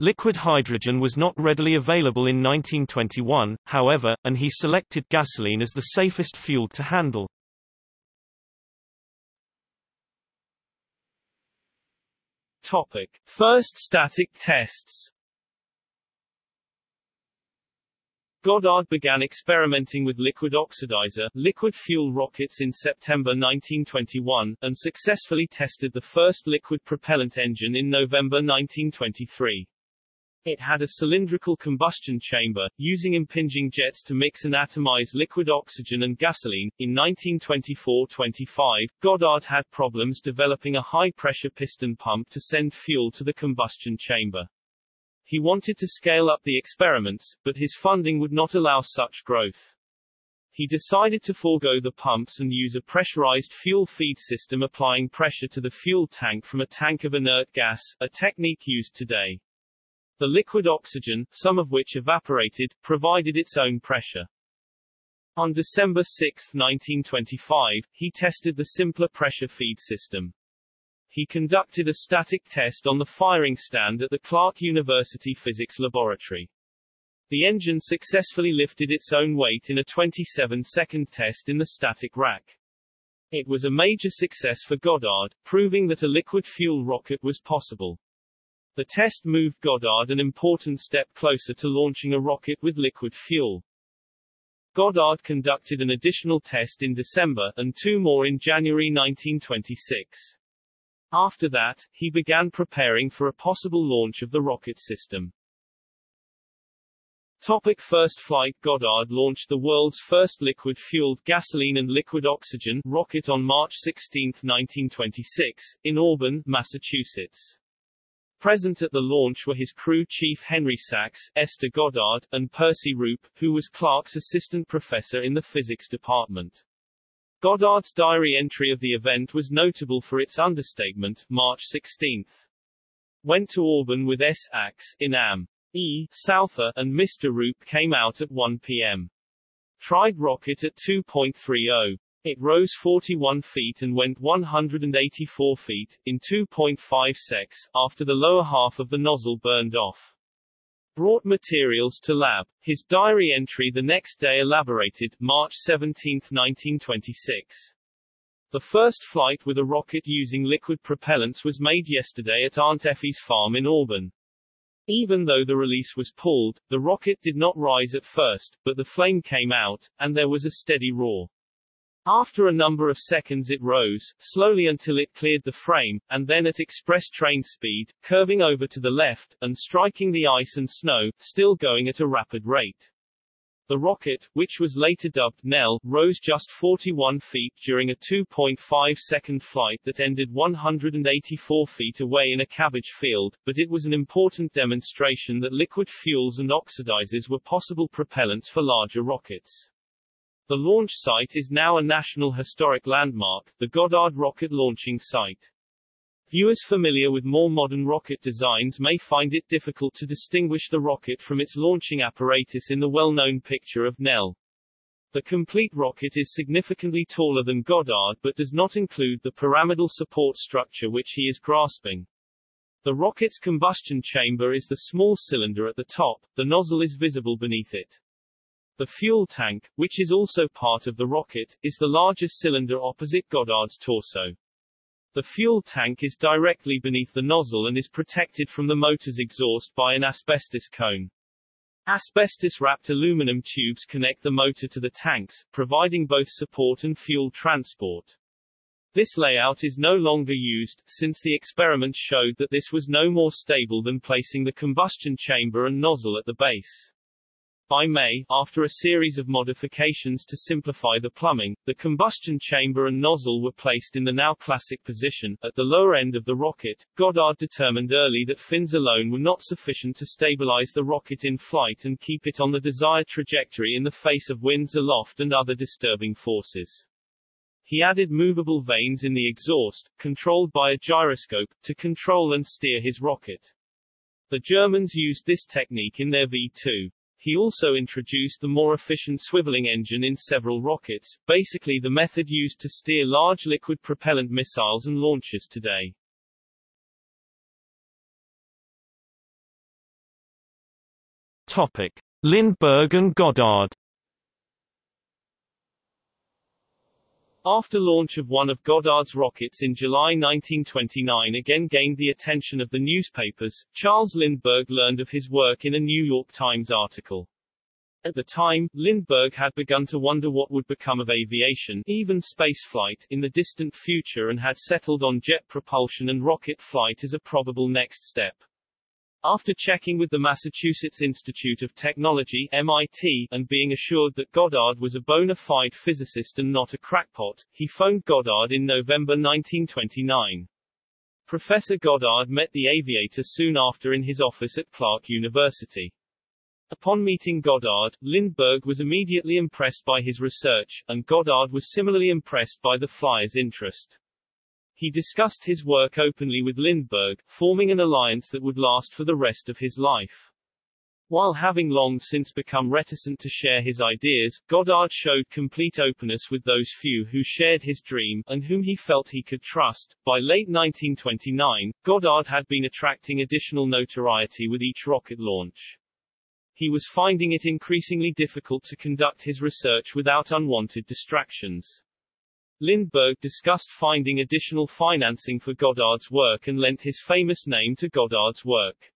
Liquid hydrogen was not readily available in 1921, however, and he selected gasoline as the safest fuel to handle. Topic. First static tests Goddard began experimenting with liquid oxidizer liquid fuel rockets in September 1921, and successfully tested the first liquid propellant engine in November 1923. It had a cylindrical combustion chamber, using impinging jets to mix and atomize liquid oxygen and gasoline. In 1924-25, Goddard had problems developing a high-pressure piston pump to send fuel to the combustion chamber. He wanted to scale up the experiments, but his funding would not allow such growth. He decided to forego the pumps and use a pressurized fuel feed system applying pressure to the fuel tank from a tank of inert gas, a technique used today. The liquid oxygen, some of which evaporated, provided its own pressure. On December 6, 1925, he tested the simpler pressure feed system he conducted a static test on the firing stand at the Clark University Physics Laboratory. The engine successfully lifted its own weight in a 27-second test in the static rack. It was a major success for Goddard, proving that a liquid fuel rocket was possible. The test moved Goddard an important step closer to launching a rocket with liquid fuel. Goddard conducted an additional test in December, and two more in January 1926. After that, he began preparing for a possible launch of the rocket system. Topic first flight Goddard launched the world's first liquid-fueled gasoline and liquid oxygen rocket on March 16, 1926, in Auburn, Massachusetts. Present at the launch were his crew chief Henry Sachs, Esther Goddard, and Percy Roop, who was Clark's assistant professor in the physics department. Goddard's diary entry of the event was notable for its understatement, March 16. Went to Auburn with S. Axe, in Am. E. Souther, and Mr. Roop came out at 1 p.m. Tried rocket at 2.30. It rose 41 feet and went 184 feet, in 2.5 secs, after the lower half of the nozzle burned off brought materials to lab. His diary entry the next day elaborated, March 17, 1926. The first flight with a rocket using liquid propellants was made yesterday at Aunt Effie's farm in Auburn. Even though the release was pulled, the rocket did not rise at first, but the flame came out, and there was a steady roar. After a number of seconds it rose, slowly until it cleared the frame, and then at express train speed, curving over to the left, and striking the ice and snow, still going at a rapid rate. The rocket, which was later dubbed Nell, rose just 41 feet during a 2.5 second flight that ended 184 feet away in a cabbage field, but it was an important demonstration that liquid fuels and oxidizers were possible propellants for larger rockets. The launch site is now a National Historic Landmark, the Goddard Rocket Launching Site. Viewers familiar with more modern rocket designs may find it difficult to distinguish the rocket from its launching apparatus in the well-known picture of Nell. The complete rocket is significantly taller than Goddard but does not include the pyramidal support structure which he is grasping. The rocket's combustion chamber is the small cylinder at the top, the nozzle is visible beneath it. The fuel tank, which is also part of the rocket, is the largest cylinder opposite Goddard's torso. The fuel tank is directly beneath the nozzle and is protected from the motor's exhaust by an asbestos cone. Asbestos-wrapped aluminum tubes connect the motor to the tanks, providing both support and fuel transport. This layout is no longer used, since the experiment showed that this was no more stable than placing the combustion chamber and nozzle at the base. By May, after a series of modifications to simplify the plumbing, the combustion chamber and nozzle were placed in the now classic position, at the lower end of the rocket. Goddard determined early that fins alone were not sufficient to stabilize the rocket in flight and keep it on the desired trajectory in the face of winds aloft and other disturbing forces. He added movable vanes in the exhaust, controlled by a gyroscope, to control and steer his rocket. The Germans used this technique in their V-2. He also introduced the more efficient swiveling engine in several rockets, basically the method used to steer large liquid propellant missiles and launchers today. Topic: Lindbergh and Goddard. After launch of one of Goddard's rockets in July 1929 again gained the attention of the newspapers, Charles Lindbergh learned of his work in a New York Times article. At the time, Lindbergh had begun to wonder what would become of aviation, even spaceflight, in the distant future and had settled on jet propulsion and rocket flight as a probable next step. After checking with the Massachusetts Institute of Technology MIT, and being assured that Goddard was a bona fide physicist and not a crackpot, he phoned Goddard in November 1929. Professor Goddard met the aviator soon after in his office at Clark University. Upon meeting Goddard, Lindbergh was immediately impressed by his research, and Goddard was similarly impressed by the flyer's interest. He discussed his work openly with Lindbergh, forming an alliance that would last for the rest of his life. While having long since become reticent to share his ideas, Goddard showed complete openness with those few who shared his dream, and whom he felt he could trust. By late 1929, Goddard had been attracting additional notoriety with each rocket launch. He was finding it increasingly difficult to conduct his research without unwanted distractions. Lindbergh discussed finding additional financing for Goddard's work and lent his famous name to Goddard's work.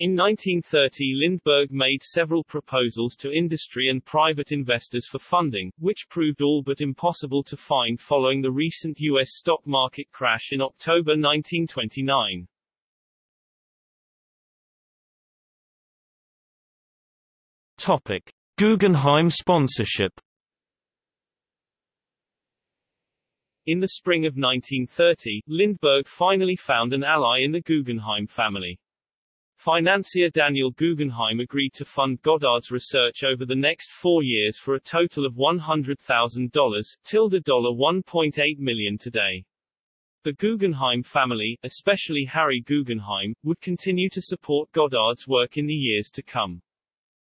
In 1930 Lindbergh made several proposals to industry and private investors for funding, which proved all but impossible to find following the recent U.S. stock market crash in October 1929. Topic: Guggenheim sponsorship. In the spring of 1930, Lindbergh finally found an ally in the Guggenheim family. Financier Daniel Guggenheim agreed to fund Goddard's research over the next four years for a total of $100,000, tilde $1.8 million today. The Guggenheim family, especially Harry Guggenheim, would continue to support Goddard's work in the years to come.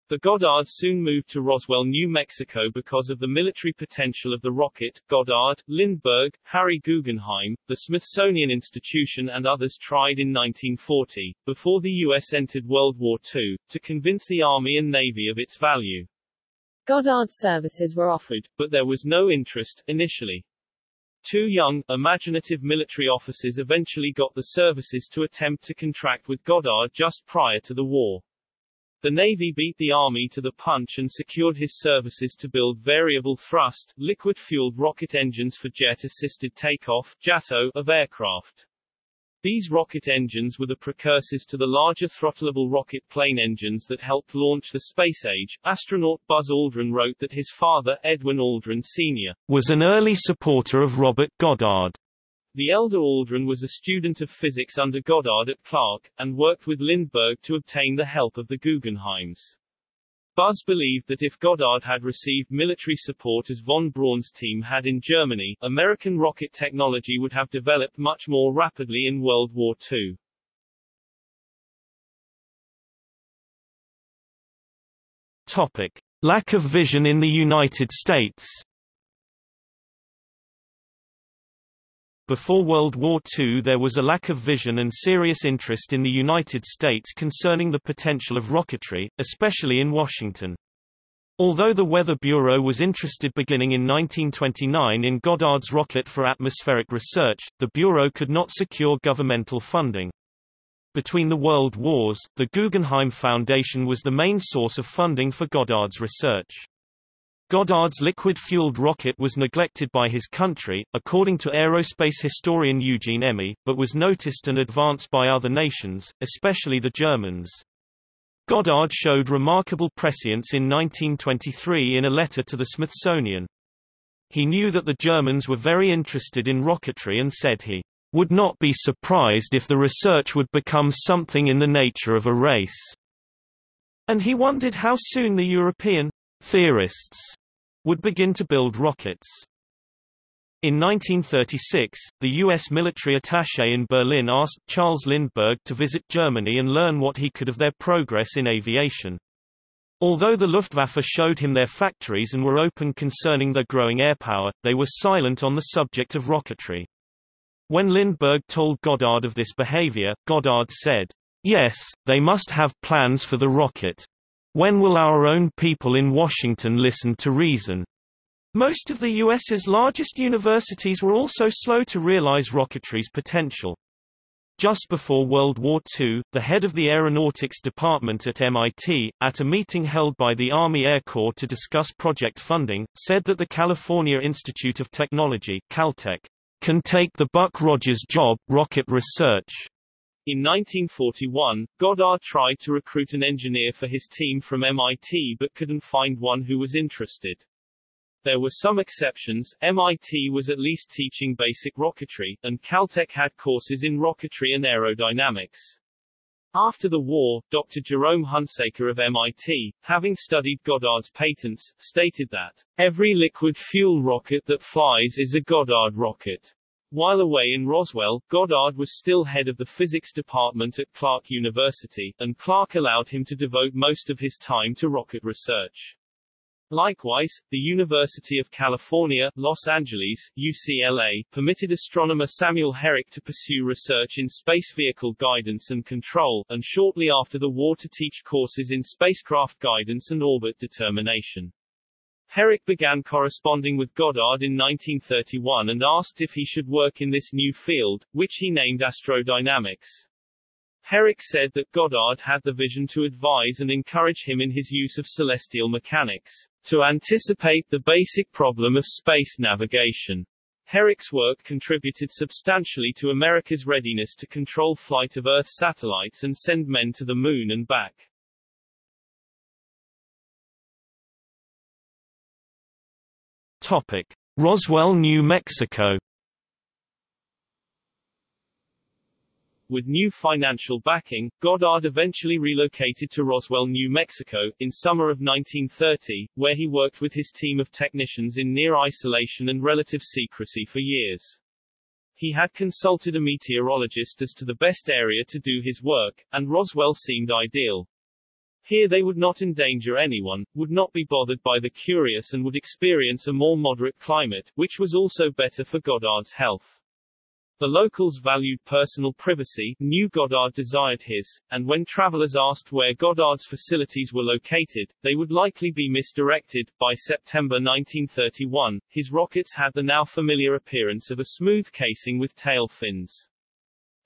The Goddards soon moved to Roswell, New Mexico because of the military potential of the rocket. Goddard, Lindbergh, Harry Guggenheim, the Smithsonian Institution and others tried in 1940, before the U.S. entered World War II, to convince the Army and Navy of its value. Goddard's services were offered, but there was no interest, initially. Two young, imaginative military officers eventually got the services to attempt to contract with Goddard just prior to the war. The Navy beat the Army to the punch and secured his services to build variable thrust, liquid-fueled rocket engines for jet-assisted takeoff JATO, of aircraft. These rocket engines were the precursors to the larger throttleable rocket plane engines that helped launch the space age. Astronaut Buzz Aldrin wrote that his father, Edwin Aldrin Sr., was an early supporter of Robert Goddard. The elder Aldrin was a student of physics under Goddard at Clark, and worked with Lindbergh to obtain the help of the Guggenheims. Buzz believed that if Goddard had received military support as von Braun's team had in Germany, American rocket technology would have developed much more rapidly in World War II. Topic. Lack of vision in the United States Before World War II there was a lack of vision and serious interest in the United States concerning the potential of rocketry, especially in Washington. Although the Weather Bureau was interested beginning in 1929 in Goddard's rocket for atmospheric research, the Bureau could not secure governmental funding. Between the World Wars, the Guggenheim Foundation was the main source of funding for Goddard's research. Goddard's liquid-fueled rocket was neglected by his country, according to aerospace historian Eugene Emme, but was noticed and advanced by other nations, especially the Germans. Goddard showed remarkable prescience in 1923 in a letter to the Smithsonian. He knew that the Germans were very interested in rocketry and said he would not be surprised if the research would become something in the nature of a race. And he wondered how soon the European theorists would begin to build rockets. In 1936, the U.S. military attaché in Berlin asked Charles Lindbergh to visit Germany and learn what he could of their progress in aviation. Although the Luftwaffe showed him their factories and were open concerning their growing airpower, they were silent on the subject of rocketry. When Lindbergh told Goddard of this behavior, Goddard said, Yes, they must have plans for the rocket. When will our own people in Washington listen to reason? Most of the U.S.'s largest universities were also slow to realize rocketry's potential. Just before World War II, the head of the Aeronautics Department at MIT, at a meeting held by the Army Air Corps to discuss project funding, said that the California Institute of Technology Caltech, can take the Buck Rogers job, rocket research. In 1941, Goddard tried to recruit an engineer for his team from MIT but couldn't find one who was interested. There were some exceptions, MIT was at least teaching basic rocketry, and Caltech had courses in rocketry and aerodynamics. After the war, Dr. Jerome Hunsaker of MIT, having studied Goddard's patents, stated that, every liquid fuel rocket that flies is a Goddard rocket. While away in Roswell, Goddard was still head of the physics department at Clark University, and Clark allowed him to devote most of his time to rocket research. Likewise, the University of California, Los Angeles, UCLA, permitted astronomer Samuel Herrick to pursue research in space vehicle guidance and control, and shortly after the war to teach courses in spacecraft guidance and orbit determination. Herrick began corresponding with Goddard in 1931 and asked if he should work in this new field, which he named astrodynamics. Herrick said that Goddard had the vision to advise and encourage him in his use of celestial mechanics, to anticipate the basic problem of space navigation. Herrick's work contributed substantially to America's readiness to control flight of Earth satellites and send men to the Moon and back. Topic. Roswell, New Mexico With new financial backing, Goddard eventually relocated to Roswell, New Mexico, in summer of 1930, where he worked with his team of technicians in near isolation and relative secrecy for years. He had consulted a meteorologist as to the best area to do his work, and Roswell seemed ideal. Here they would not endanger anyone, would not be bothered by the curious and would experience a more moderate climate, which was also better for Goddard's health. The locals valued personal privacy, knew Goddard desired his, and when travelers asked where Goddard's facilities were located, they would likely be misdirected. By September 1931, his rockets had the now familiar appearance of a smooth casing with tail fins.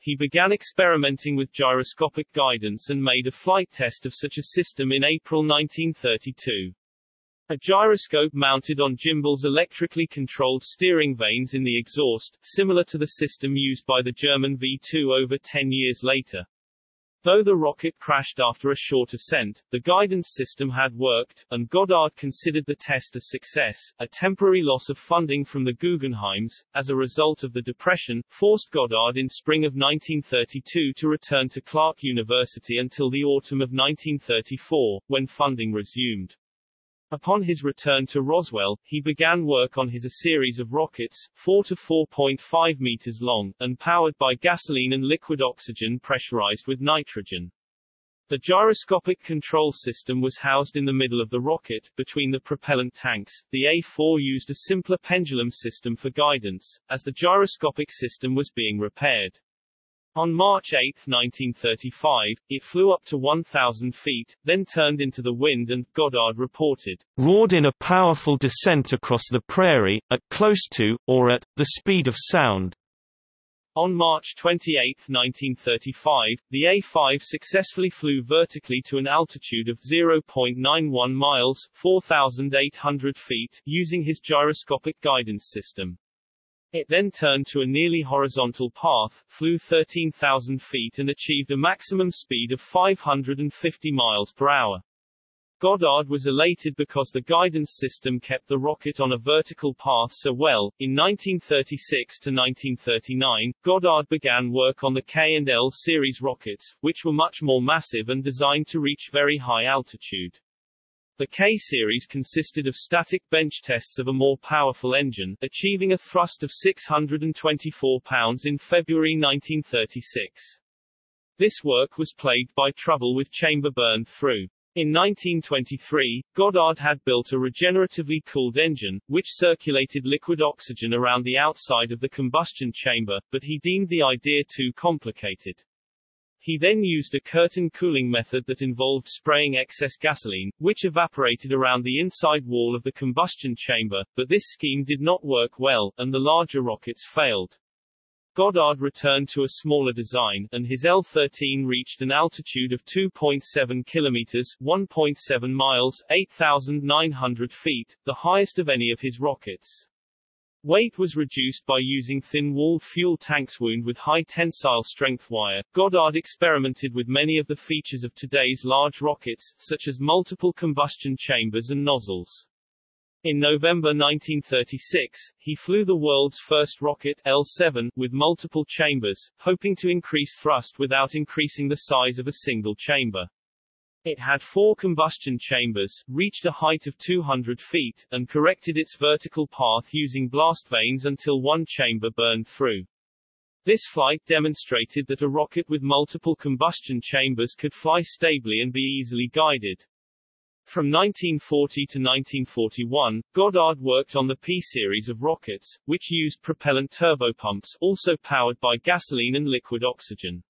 He began experimenting with gyroscopic guidance and made a flight test of such a system in April 1932. A gyroscope mounted on gimbals electrically controlled steering vanes in the exhaust, similar to the system used by the German V-2 over 10 years later. Though the rocket crashed after a short ascent, the guidance system had worked, and Goddard considered the test a success. A temporary loss of funding from the Guggenheims, as a result of the Depression, forced Goddard in spring of 1932 to return to Clark University until the autumn of 1934, when funding resumed. Upon his return to Roswell, he began work on his a series of rockets, 4 to 4.5 meters long, and powered by gasoline and liquid oxygen pressurized with nitrogen. The gyroscopic control system was housed in the middle of the rocket, between the propellant tanks. The A-4 used a simpler pendulum system for guidance, as the gyroscopic system was being repaired. On March 8, 1935, it flew up to 1,000 feet, then turned into the wind and, Goddard reported, roared in a powerful descent across the prairie, at close to, or at, the speed of sound. On March 28, 1935, the A-5 successfully flew vertically to an altitude of 0.91 miles 4,800 feet using his gyroscopic guidance system. It then turned to a nearly horizontal path, flew 13,000 feet and achieved a maximum speed of 550 miles per hour. Goddard was elated because the guidance system kept the rocket on a vertical path so well. In 1936 to 1939, Goddard began work on the K and L series rockets, which were much more massive and designed to reach very high altitude. The K-series consisted of static bench tests of a more powerful engine, achieving a thrust of 624 pounds in February 1936. This work was plagued by trouble with chamber burn through. In 1923, Goddard had built a regeneratively cooled engine, which circulated liquid oxygen around the outside of the combustion chamber, but he deemed the idea too complicated. He then used a curtain cooling method that involved spraying excess gasoline, which evaporated around the inside wall of the combustion chamber, but this scheme did not work well, and the larger rockets failed. Goddard returned to a smaller design, and his L-13 reached an altitude of 2.7 kilometers 1.7 miles, 8,900 feet, the highest of any of his rockets. Weight was reduced by using thin-walled fuel tanks wound with high tensile strength wire. Goddard experimented with many of the features of today's large rockets, such as multiple combustion chambers and nozzles. In November 1936, he flew the world's first rocket, L-7, with multiple chambers, hoping to increase thrust without increasing the size of a single chamber. It had four combustion chambers, reached a height of 200 feet, and corrected its vertical path using blast vanes until one chamber burned through. This flight demonstrated that a rocket with multiple combustion chambers could fly stably and be easily guided. From 1940 to 1941, Goddard worked on the P-series of rockets, which used propellant turbopumps, also powered by gasoline and liquid oxygen.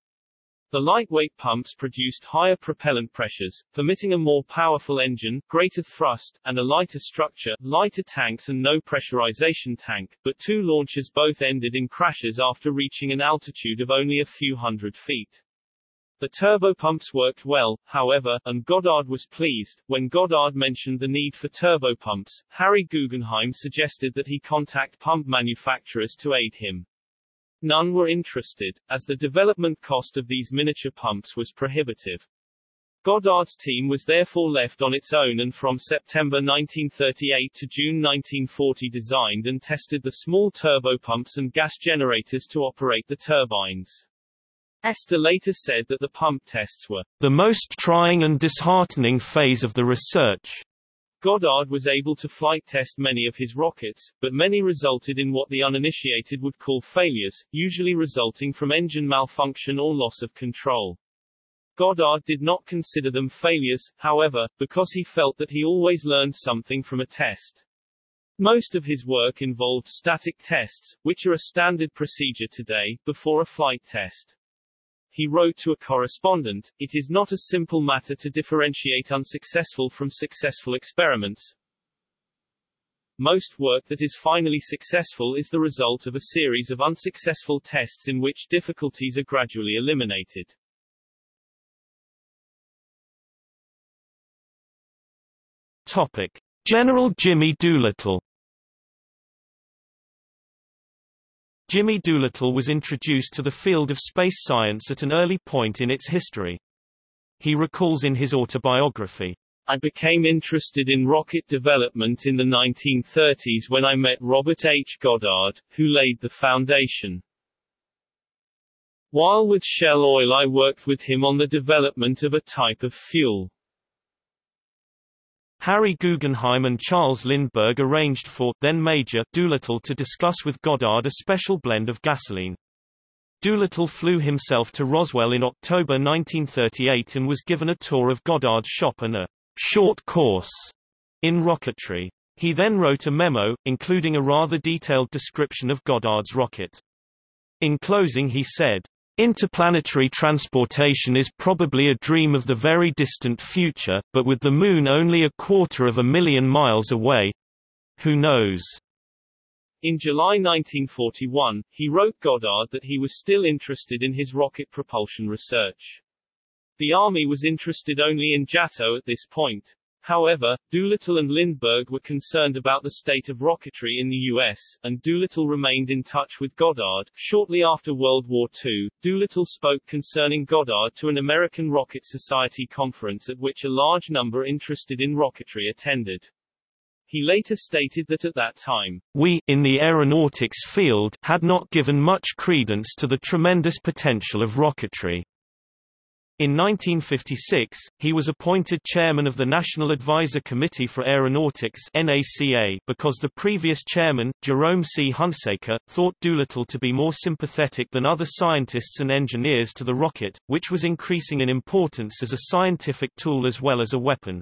The lightweight pumps produced higher propellant pressures, permitting a more powerful engine, greater thrust, and a lighter structure, lighter tanks and no pressurization tank, but two launches both ended in crashes after reaching an altitude of only a few hundred feet. The turbopumps worked well, however, and Goddard was pleased. When Goddard mentioned the need for turbopumps, Harry Guggenheim suggested that he contact pump manufacturers to aid him. None were interested, as the development cost of these miniature pumps was prohibitive. Goddard's team was therefore left on its own and from September 1938 to June 1940 designed and tested the small turbopumps and gas generators to operate the turbines. Esther later said that the pump tests were the most trying and disheartening phase of the research. Goddard was able to flight test many of his rockets, but many resulted in what the uninitiated would call failures, usually resulting from engine malfunction or loss of control. Goddard did not consider them failures, however, because he felt that he always learned something from a test. Most of his work involved static tests, which are a standard procedure today, before a flight test. He wrote to a correspondent, It is not a simple matter to differentiate unsuccessful from successful experiments. Most work that is finally successful is the result of a series of unsuccessful tests in which difficulties are gradually eliminated. Topic. General Jimmy Doolittle Jimmy Doolittle was introduced to the field of space science at an early point in its history. He recalls in his autobiography, I became interested in rocket development in the 1930s when I met Robert H. Goddard, who laid the foundation. While with Shell Oil I worked with him on the development of a type of fuel. Harry Guggenheim and Charles Lindbergh arranged for then Major Doolittle to discuss with Goddard a special blend of gasoline. Doolittle flew himself to Roswell in October 1938 and was given a tour of Goddard's shop and a short course in rocketry. He then wrote a memo, including a rather detailed description of Goddard's rocket. In closing he said, Interplanetary transportation is probably a dream of the very distant future, but with the Moon only a quarter of a million miles away—who knows? In July 1941, he wrote Goddard that he was still interested in his rocket propulsion research. The Army was interested only in JATO at this point. However, Doolittle and Lindbergh were concerned about the state of rocketry in the U.S., and Doolittle remained in touch with Goddard. Shortly after World War II, Doolittle spoke concerning Goddard to an American Rocket Society conference at which a large number interested in rocketry attended. He later stated that at that time, we, in the aeronautics field, had not given much credence to the tremendous potential of rocketry. In 1956, he was appointed chairman of the National Advisor Committee for Aeronautics because the previous chairman, Jerome C. Hunsaker, thought Doolittle to be more sympathetic than other scientists and engineers to the rocket, which was increasing in importance as a scientific tool as well as a weapon.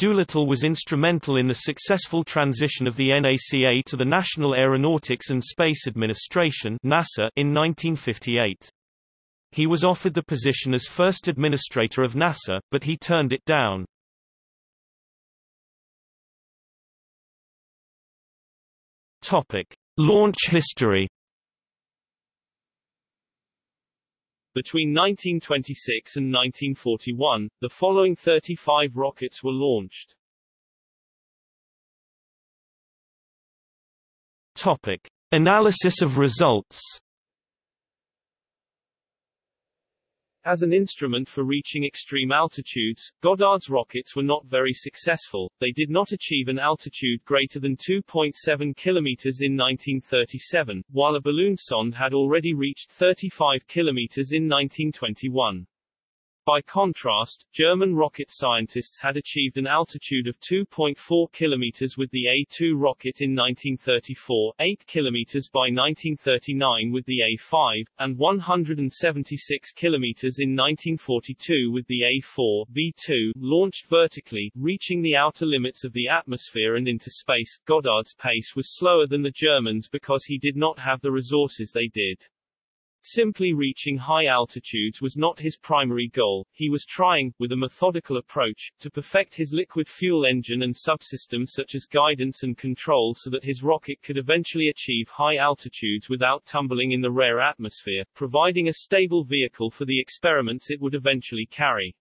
Doolittle was instrumental in the successful transition of the NACA to the National Aeronautics and Space Administration in 1958. He was offered the position as first administrator of NASA, but he turned it down. Topic: Launch history. Between 1926 and 1941, the following 35 rockets were launched. Topic: Analysis of results. As an instrument for reaching extreme altitudes, Goddard's rockets were not very successful. They did not achieve an altitude greater than 2.7 kilometers in 1937, while a balloon sonde had already reached 35 kilometers in 1921. By contrast, German rocket scientists had achieved an altitude of 2.4 kilometers with the A-2 rocket in 1934, 8 kilometers by 1939 with the A-5, and 176 kilometers in 1942 with the A-4 V-2, launched vertically, reaching the outer limits of the atmosphere and into space. Goddard's pace was slower than the Germans because he did not have the resources they did. Simply reaching high altitudes was not his primary goal, he was trying, with a methodical approach, to perfect his liquid fuel engine and subsystems such as guidance and control so that his rocket could eventually achieve high altitudes without tumbling in the rare atmosphere, providing a stable vehicle for the experiments it would eventually carry.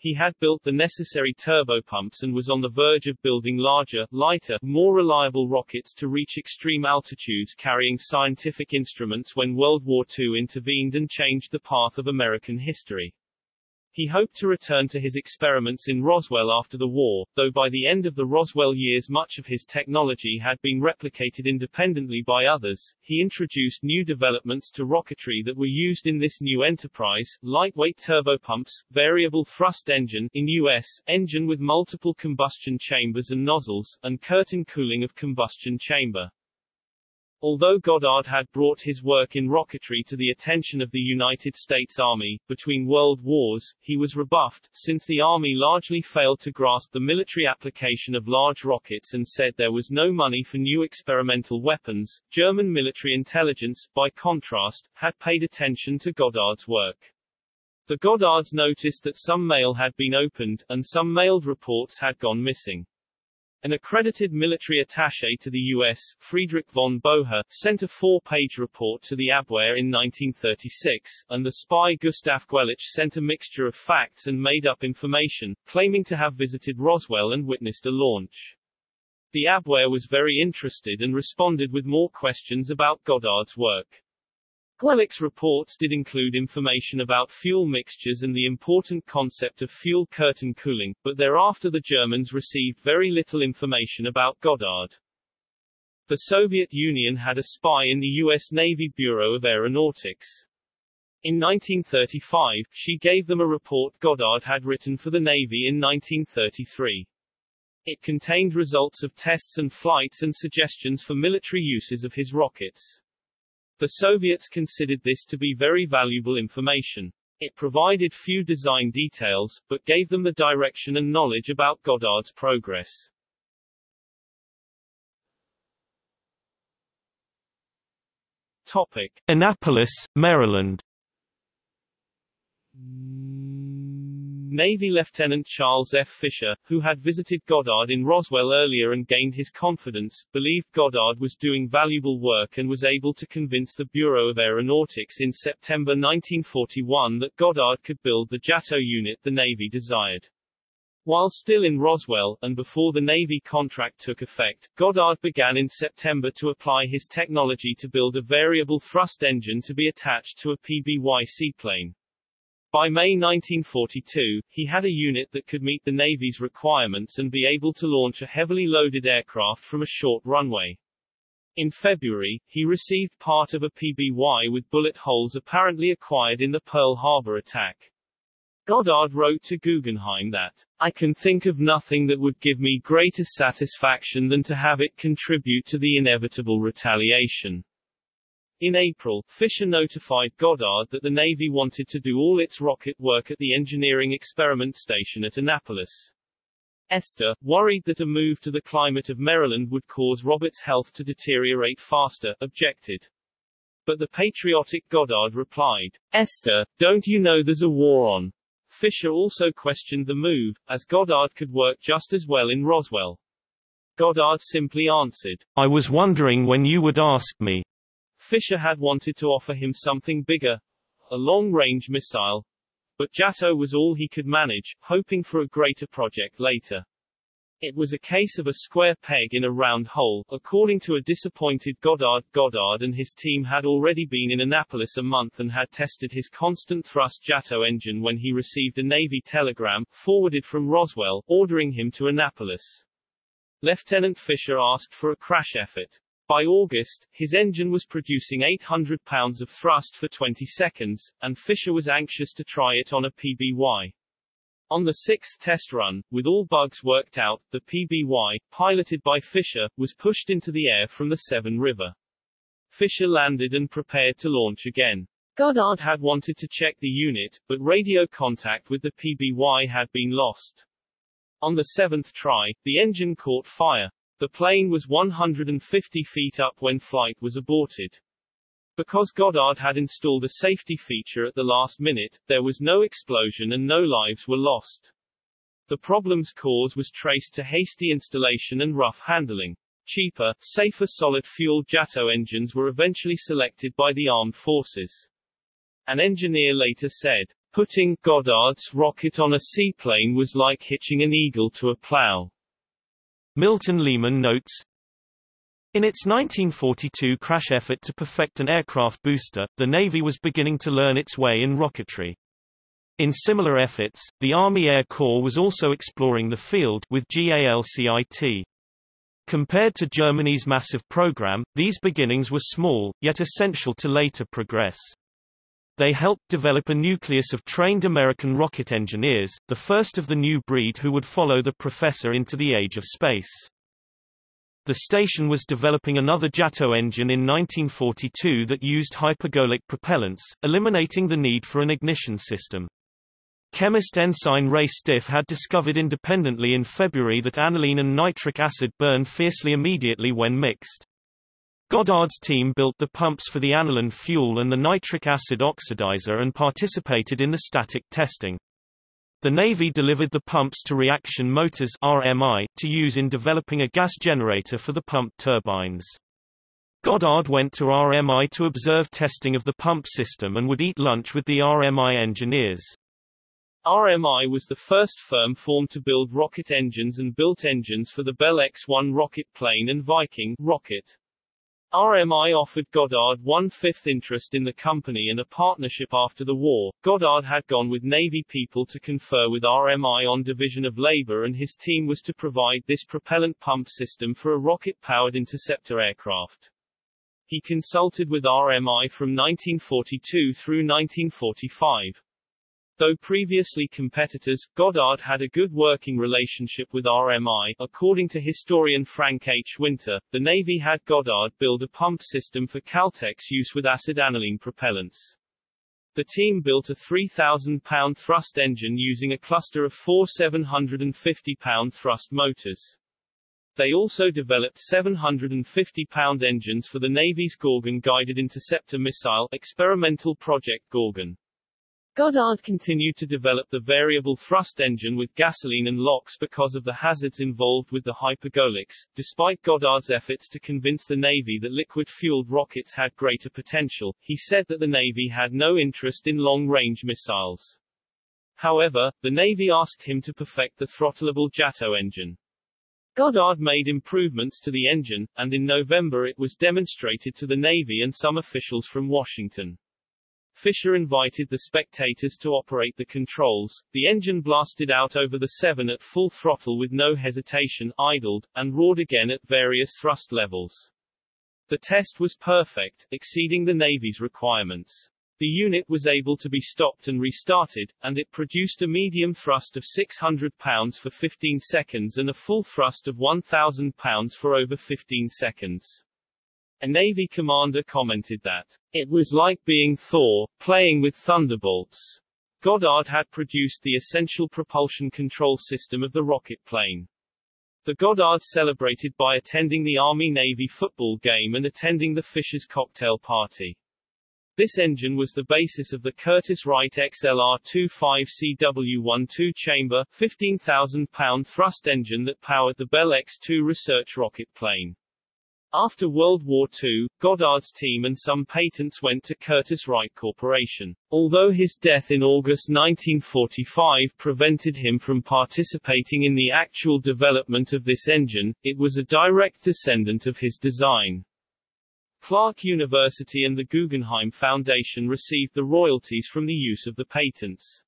He had built the necessary turbopumps and was on the verge of building larger, lighter, more reliable rockets to reach extreme altitudes carrying scientific instruments when World War II intervened and changed the path of American history. He hoped to return to his experiments in Roswell after the war, though by the end of the Roswell years much of his technology had been replicated independently by others. He introduced new developments to rocketry that were used in this new enterprise, lightweight turbopumps, variable thrust engine in US, engine with multiple combustion chambers and nozzles, and curtain cooling of combustion chamber. Although Goddard had brought his work in rocketry to the attention of the United States Army, between world wars, he was rebuffed, since the Army largely failed to grasp the military application of large rockets and said there was no money for new experimental weapons. German military intelligence, by contrast, had paid attention to Goddard's work. The Goddards noticed that some mail had been opened, and some mailed reports had gone missing. An accredited military attaché to the U.S., Friedrich von Bohme, sent a four-page report to the Abwehr in 1936, and the spy Gustav Guellich sent a mixture of facts and made-up information, claiming to have visited Roswell and witnessed a launch. The Abwehr was very interested and responded with more questions about Goddard's work. Guellich's reports did include information about fuel mixtures and the important concept of fuel curtain cooling, but thereafter the Germans received very little information about Goddard. The Soviet Union had a spy in the U.S. Navy Bureau of Aeronautics. In 1935, she gave them a report Goddard had written for the Navy in 1933. It contained results of tests and flights and suggestions for military uses of his rockets. The Soviets considered this to be very valuable information. It provided few design details, but gave them the direction and knowledge about Goddard's progress. Topic. Annapolis, Maryland Navy Lieutenant Charles F. Fisher, who had visited Goddard in Roswell earlier and gained his confidence, believed Goddard was doing valuable work and was able to convince the Bureau of Aeronautics in September 1941 that Goddard could build the JATO unit the Navy desired. While still in Roswell, and before the Navy contract took effect, Goddard began in September to apply his technology to build a variable thrust engine to be attached to a PBY seaplane. By May 1942, he had a unit that could meet the Navy's requirements and be able to launch a heavily loaded aircraft from a short runway. In February, he received part of a PBY with bullet holes apparently acquired in the Pearl Harbor attack. Goddard wrote to Guggenheim that, I can think of nothing that would give me greater satisfaction than to have it contribute to the inevitable retaliation. In April, Fisher notified Goddard that the Navy wanted to do all its rocket work at the Engineering Experiment Station at Annapolis. Esther, worried that a move to the climate of Maryland would cause Robert's health to deteriorate faster, objected. But the patriotic Goddard replied, Esther, don't you know there's a war on? Fisher also questioned the move, as Goddard could work just as well in Roswell. Goddard simply answered, I was wondering when you would ask me. Fisher had wanted to offer him something bigger, a long-range missile, but JATO was all he could manage, hoping for a greater project later. It was a case of a square peg in a round hole, according to a disappointed Goddard. Goddard and his team had already been in Annapolis a month and had tested his constant thrust JATO engine when he received a Navy telegram, forwarded from Roswell, ordering him to Annapolis. Lieutenant Fisher asked for a crash effort. By August, his engine was producing 800 pounds of thrust for 20 seconds, and Fisher was anxious to try it on a PBY. On the sixth test run, with all bugs worked out, the PBY, piloted by Fisher, was pushed into the air from the Severn River. Fisher landed and prepared to launch again. Goddard had wanted to check the unit, but radio contact with the PBY had been lost. On the seventh try, the engine caught fire. The plane was 150 feet up when flight was aborted. Because Goddard had installed a safety feature at the last minute, there was no explosion and no lives were lost. The problem's cause was traced to hasty installation and rough handling. Cheaper, safer solid-fuel JATO engines were eventually selected by the armed forces. An engineer later said, Putting Goddard's rocket on a seaplane was like hitching an eagle to a plow. Milton Lehman notes, in its 1942 crash effort to perfect an aircraft booster, the Navy was beginning to learn its way in rocketry. In similar efforts, the Army Air Corps was also exploring the field with GALCIT. Compared to Germany's massive program, these beginnings were small, yet essential to later progress. They helped develop a nucleus of trained American rocket engineers, the first of the new breed who would follow the professor into the age of space. The station was developing another JATO engine in 1942 that used hypergolic propellants, eliminating the need for an ignition system. Chemist Ensign Ray Stiff had discovered independently in February that aniline and nitric acid burn fiercely immediately when mixed. Goddard's team built the pumps for the aniline fuel and the nitric acid oxidizer and participated in the static testing. The Navy delivered the pumps to Reaction Motors RMI, to use in developing a gas generator for the pump turbines. Goddard went to RMI to observe testing of the pump system and would eat lunch with the RMI engineers. RMI was the first firm formed to build rocket engines and built engines for the Bell X-1 rocket plane and Viking rocket. RMI offered Goddard one-fifth interest in the company and a partnership after the war. Goddard had gone with Navy people to confer with RMI on division of labor and his team was to provide this propellant pump system for a rocket-powered interceptor aircraft. He consulted with RMI from 1942 through 1945. Though previously competitors, Goddard had a good working relationship with RMI. According to historian Frank H. Winter, the Navy had Goddard build a pump system for Caltech's use with acid aniline propellants. The team built a 3,000-pound thrust engine using a cluster of four 750-pound thrust motors. They also developed 750-pound engines for the Navy's Gorgon guided interceptor missile experimental Project Gorgon. Goddard continued to develop the variable thrust engine with gasoline and LOX because of the hazards involved with the hypergolics. Despite Goddard's efforts to convince the Navy that liquid-fueled rockets had greater potential, he said that the Navy had no interest in long-range missiles. However, the Navy asked him to perfect the throttleable JATO engine. Goddard made improvements to the engine, and in November it was demonstrated to the Navy and some officials from Washington. Fisher invited the spectators to operate the controls. The engine blasted out over the Severn at full throttle with no hesitation, idled, and roared again at various thrust levels. The test was perfect, exceeding the Navy's requirements. The unit was able to be stopped and restarted, and it produced a medium thrust of 600 pounds for 15 seconds and a full thrust of 1,000 pounds for over 15 seconds. A Navy commander commented that, it was like being Thor, playing with thunderbolts. Goddard had produced the essential propulsion control system of the rocket plane. The Goddard celebrated by attending the Army-Navy football game and attending the Fisher's cocktail party. This engine was the basis of the Curtiss-Wright XLR-25CW1 two-chamber, 15,000-pound thrust engine that powered the Bell X-2 research rocket plane. After World War II, Goddard's team and some patents went to Curtiss-Wright Corporation. Although his death in August 1945 prevented him from participating in the actual development of this engine, it was a direct descendant of his design. Clark University and the Guggenheim Foundation received the royalties from the use of the patents.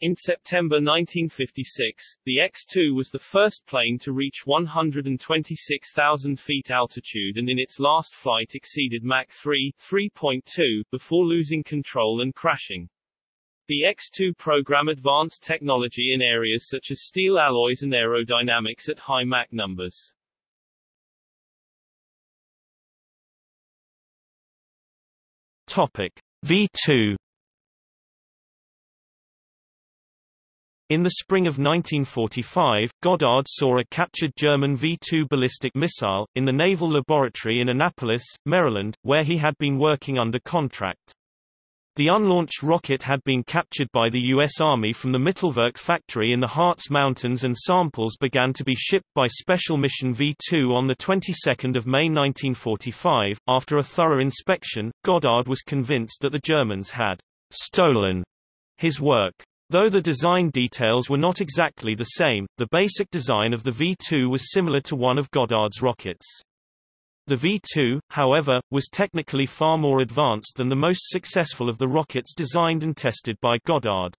In September 1956, the X-2 was the first plane to reach 126,000 feet altitude and in its last flight exceeded Mach 3 3.2 before losing control and crashing. The X-2 program advanced technology in areas such as steel alloys and aerodynamics at high Mach numbers. Topic V2 In the spring of 1945, Goddard saw a captured German V-2 ballistic missile, in the Naval Laboratory in Annapolis, Maryland, where he had been working under contract. The unlaunched rocket had been captured by the U.S. Army from the Mittelwerk factory in the Harz Mountains and samples began to be shipped by Special Mission V-2 on the 22nd of May 1945. After a thorough inspection, Goddard was convinced that the Germans had stolen his work. Though the design details were not exactly the same, the basic design of the V-2 was similar to one of Goddard's rockets. The V-2, however, was technically far more advanced than the most successful of the rockets designed and tested by Goddard.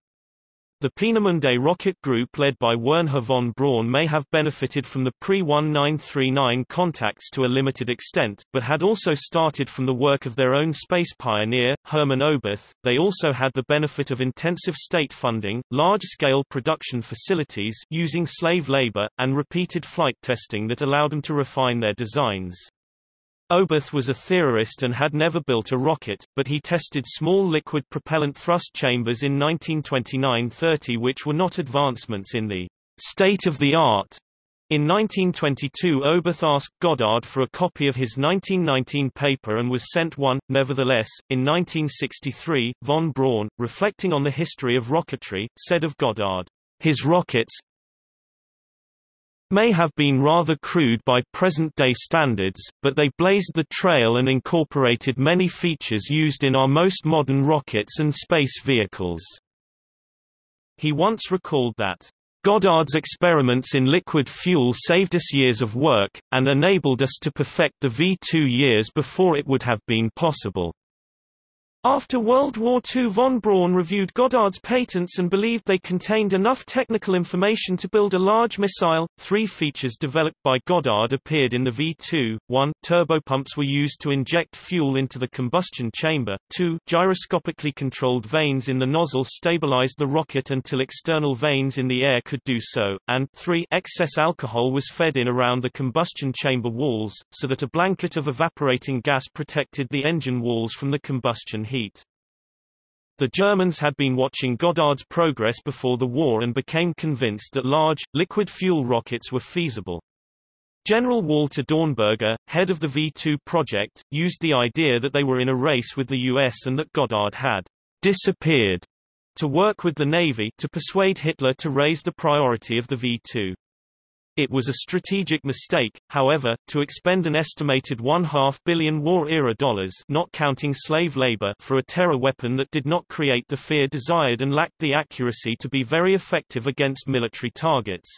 The Peenemünde rocket group led by Wernher von Braun may have benefited from the pre-1939 contacts to a limited extent, but had also started from the work of their own space pioneer, Hermann Oberth. They also had the benefit of intensive state funding, large-scale production facilities using slave labor, and repeated flight testing that allowed them to refine their designs. Oberth was a theorist and had never built a rocket, but he tested small liquid propellant thrust chambers in 1929–30 which were not advancements in the state-of-the-art. In 1922 Oberth asked Goddard for a copy of his 1919 paper and was sent one. Nevertheless, in 1963, von Braun, reflecting on the history of rocketry, said of Goddard, his rockets, may have been rather crude by present-day standards, but they blazed the trail and incorporated many features used in our most modern rockets and space vehicles. He once recalled that, Goddard's experiments in liquid fuel saved us years of work, and enabled us to perfect the V2 years before it would have been possible. After World War II von Braun reviewed Goddard's patents and believed they contained enough technical information to build a large missile. Three features developed by Goddard appeared in the V-2. 1. Turbopumps were used to inject fuel into the combustion chamber. 2. Gyroscopically controlled vanes in the nozzle stabilized the rocket until external vanes in the air could do so. And 3. Excess alcohol was fed in around the combustion chamber walls, so that a blanket of evaporating gas protected the engine walls from the combustion heat. The Germans had been watching Goddard's progress before the war and became convinced that large, liquid fuel rockets were feasible. General Walter Dornberger, head of the V-2 project, used the idea that they were in a race with the US and that Goddard had disappeared to work with the Navy to persuade Hitler to raise the priority of the V-2. It was a strategic mistake, however, to expend an estimated one-half billion war-era dollars not counting slave labor for a terror weapon that did not create the fear desired and lacked the accuracy to be very effective against military targets.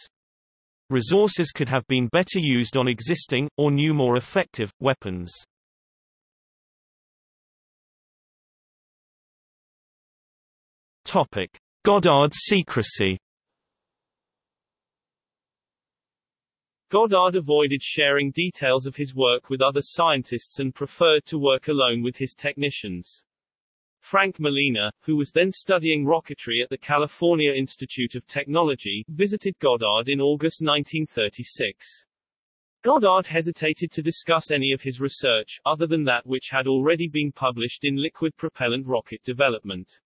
Resources could have been better used on existing, or new more effective, weapons. Topic. Goddard's secrecy Goddard avoided sharing details of his work with other scientists and preferred to work alone with his technicians. Frank Malina, who was then studying rocketry at the California Institute of Technology, visited Goddard in August 1936. Goddard hesitated to discuss any of his research, other than that which had already been published in liquid propellant rocket development.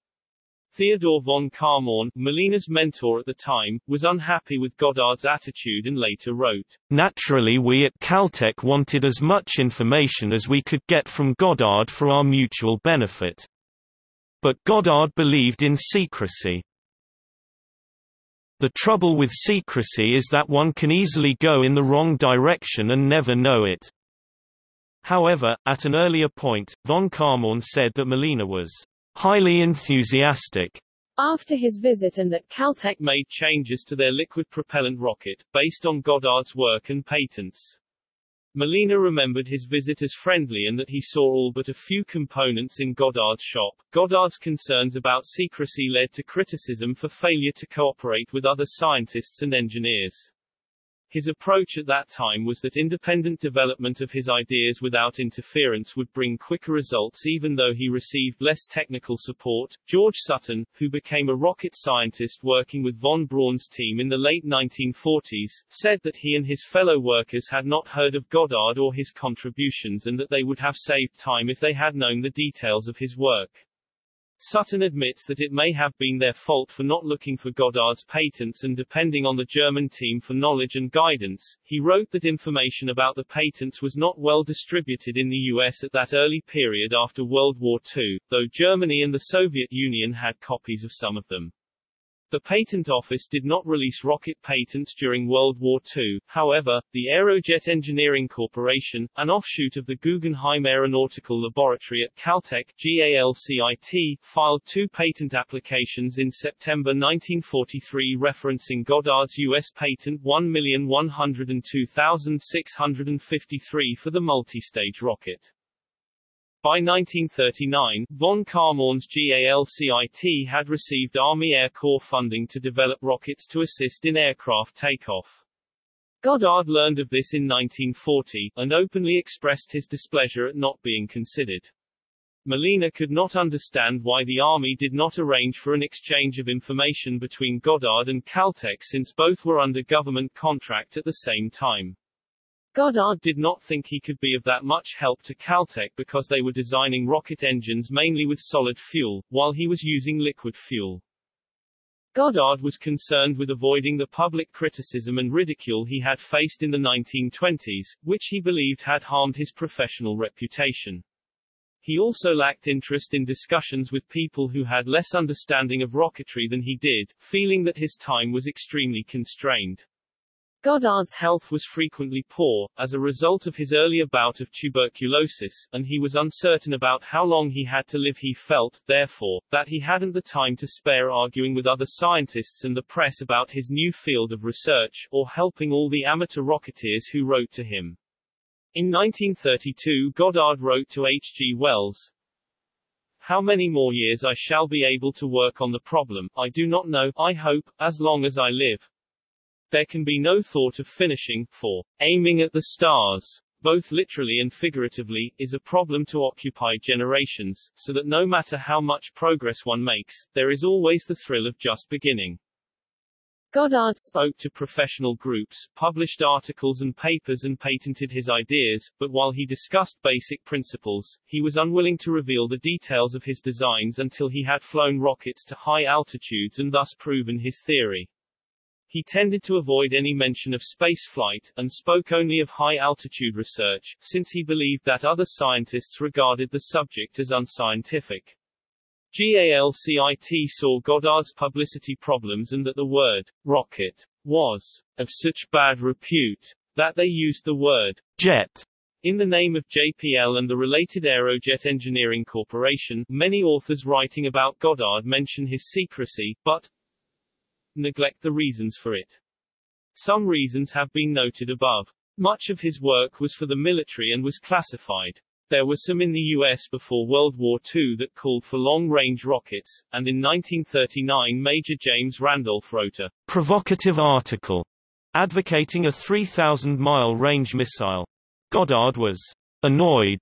Theodore von Kármán, Malina's mentor at the time, was unhappy with Goddard's attitude and later wrote, Naturally we at Caltech wanted as much information as we could get from Goddard for our mutual benefit. But Goddard believed in secrecy. The trouble with secrecy is that one can easily go in the wrong direction and never know it. However, at an earlier point, von Kármán said that Malina was highly enthusiastic after his visit and that Caltech made changes to their liquid propellant rocket, based on Goddard's work and patents. Malina remembered his visit as friendly and that he saw all but a few components in Goddard's shop. Goddard's concerns about secrecy led to criticism for failure to cooperate with other scientists and engineers. His approach at that time was that independent development of his ideas without interference would bring quicker results even though he received less technical support. George Sutton, who became a rocket scientist working with von Braun's team in the late 1940s, said that he and his fellow workers had not heard of Goddard or his contributions and that they would have saved time if they had known the details of his work. Sutton admits that it may have been their fault for not looking for Goddard's patents and depending on the German team for knowledge and guidance. He wrote that information about the patents was not well distributed in the US at that early period after World War II, though Germany and the Soviet Union had copies of some of them. The Patent Office did not release rocket patents during World War II, however, the Aerojet Engineering Corporation, an offshoot of the Guggenheim Aeronautical Laboratory at Caltech GALCIT, filed two patent applications in September 1943 referencing Goddard's U.S. patent 1,102,653 for the multi-stage rocket. By 1939, von Kármán's GALCIT had received Army Air Corps funding to develop rockets to assist in aircraft takeoff. Goddard learned of this in 1940, and openly expressed his displeasure at not being considered. Malina could not understand why the Army did not arrange for an exchange of information between Goddard and Caltech since both were under government contract at the same time. Goddard did not think he could be of that much help to Caltech because they were designing rocket engines mainly with solid fuel, while he was using liquid fuel. Goddard was concerned with avoiding the public criticism and ridicule he had faced in the 1920s, which he believed had harmed his professional reputation. He also lacked interest in discussions with people who had less understanding of rocketry than he did, feeling that his time was extremely constrained. Goddard's health was frequently poor, as a result of his earlier bout of tuberculosis, and he was uncertain about how long he had to live he felt, therefore, that he hadn't the time to spare arguing with other scientists and the press about his new field of research, or helping all the amateur rocketeers who wrote to him. In 1932 Goddard wrote to H. G. Wells, how many more years I shall be able to work on the problem, I do not know, I hope, as long as I live. There can be no thought of finishing, for aiming at the stars, both literally and figuratively, is a problem to occupy generations, so that no matter how much progress one makes, there is always the thrill of just beginning. Goddard spoke to professional groups, published articles and papers and patented his ideas, but while he discussed basic principles, he was unwilling to reveal the details of his designs until he had flown rockets to high altitudes and thus proven his theory. He tended to avoid any mention of spaceflight, and spoke only of high-altitude research, since he believed that other scientists regarded the subject as unscientific. GALCIT saw Goddard's publicity problems and that the word rocket was of such bad repute that they used the word jet in the name of JPL and the related Aerojet Engineering Corporation. Many authors writing about Goddard mention his secrecy, but neglect the reasons for it. Some reasons have been noted above. Much of his work was for the military and was classified. There were some in the US before World War II that called for long-range rockets, and in 1939 Major James Randolph wrote a provocative article advocating a 3,000-mile range missile. Goddard was annoyed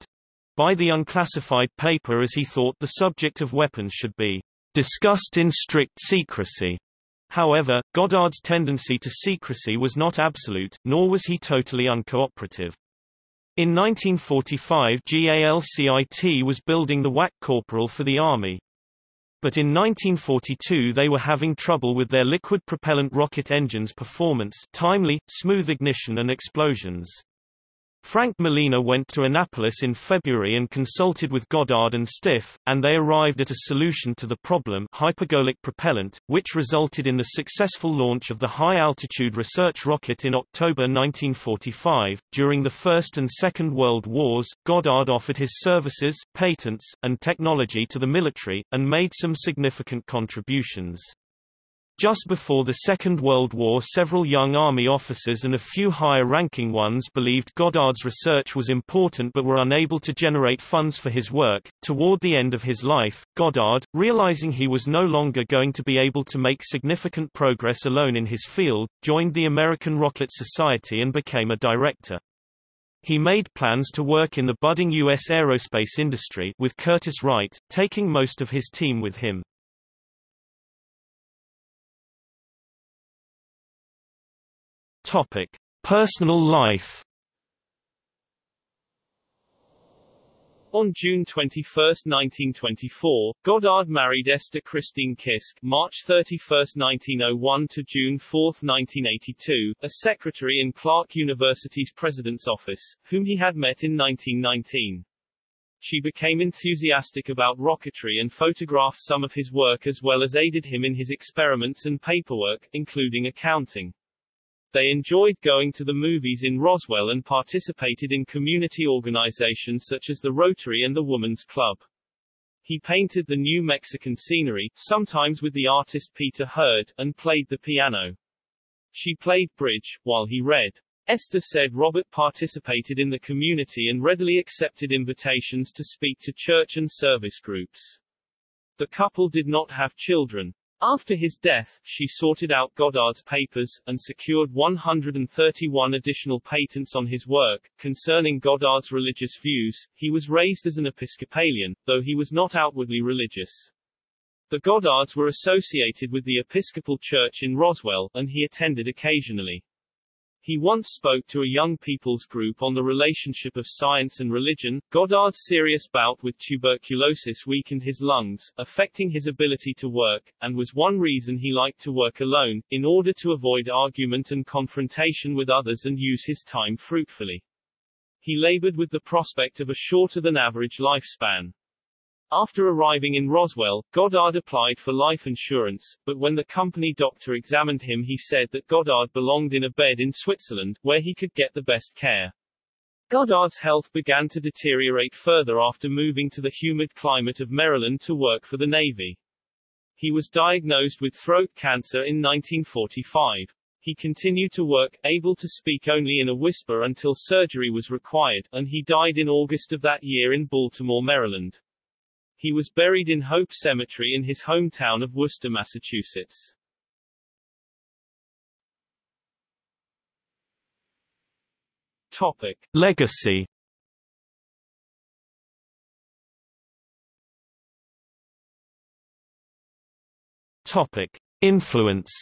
by the unclassified paper as he thought the subject of weapons should be discussed in strict secrecy. However, Goddard's tendency to secrecy was not absolute, nor was he totally uncooperative. In 1945 GALCIT was building the WAC Corporal for the Army. But in 1942 they were having trouble with their liquid propellant rocket engines performance timely, smooth ignition and explosions. Frank Malina went to Annapolis in February and consulted with Goddard and Stiff, and they arrived at a solution to the problem hypergolic propellant, which resulted in the successful launch of the high-altitude research rocket in October 1945. During the First and Second World Wars, Goddard offered his services, patents, and technology to the military, and made some significant contributions. Just before the Second World War several young Army officers and a few higher-ranking ones believed Goddard's research was important but were unable to generate funds for his work. Toward the end of his life, Goddard, realizing he was no longer going to be able to make significant progress alone in his field, joined the American Rocket Society and became a director. He made plans to work in the budding U.S. aerospace industry with Curtiss Wright, taking most of his team with him. Topic: Personal life. On June 21, 1924, Goddard married Esther Christine Kisk March 31, 1901 to June 4, 1982, a secretary in Clark University's president's office, whom he had met in 1919. She became enthusiastic about rocketry and photographed some of his work as well as aided him in his experiments and paperwork, including accounting. They enjoyed going to the movies in Roswell and participated in community organizations such as the Rotary and the Woman's Club. He painted the New Mexican scenery, sometimes with the artist Peter Hurd, and played the piano. She played bridge, while he read. Esther said Robert participated in the community and readily accepted invitations to speak to church and service groups. The couple did not have children. After his death, she sorted out Goddard's papers, and secured 131 additional patents on his work. Concerning Goddard's religious views, he was raised as an Episcopalian, though he was not outwardly religious. The Goddards were associated with the Episcopal Church in Roswell, and he attended occasionally. He once spoke to a young people's group on the relationship of science and religion. Goddard's serious bout with tuberculosis weakened his lungs, affecting his ability to work, and was one reason he liked to work alone, in order to avoid argument and confrontation with others and use his time fruitfully. He labored with the prospect of a shorter than average lifespan. After arriving in Roswell, Goddard applied for life insurance, but when the company doctor examined him he said that Goddard belonged in a bed in Switzerland, where he could get the best care. Goddard's health began to deteriorate further after moving to the humid climate of Maryland to work for the Navy. He was diagnosed with throat cancer in 1945. He continued to work, able to speak only in a whisper until surgery was required, and he died in August of that year in Baltimore, Maryland. He was buried in Hope Cemetery in his hometown of Worcester, Massachusetts. Topic. Legacy Topic. Influence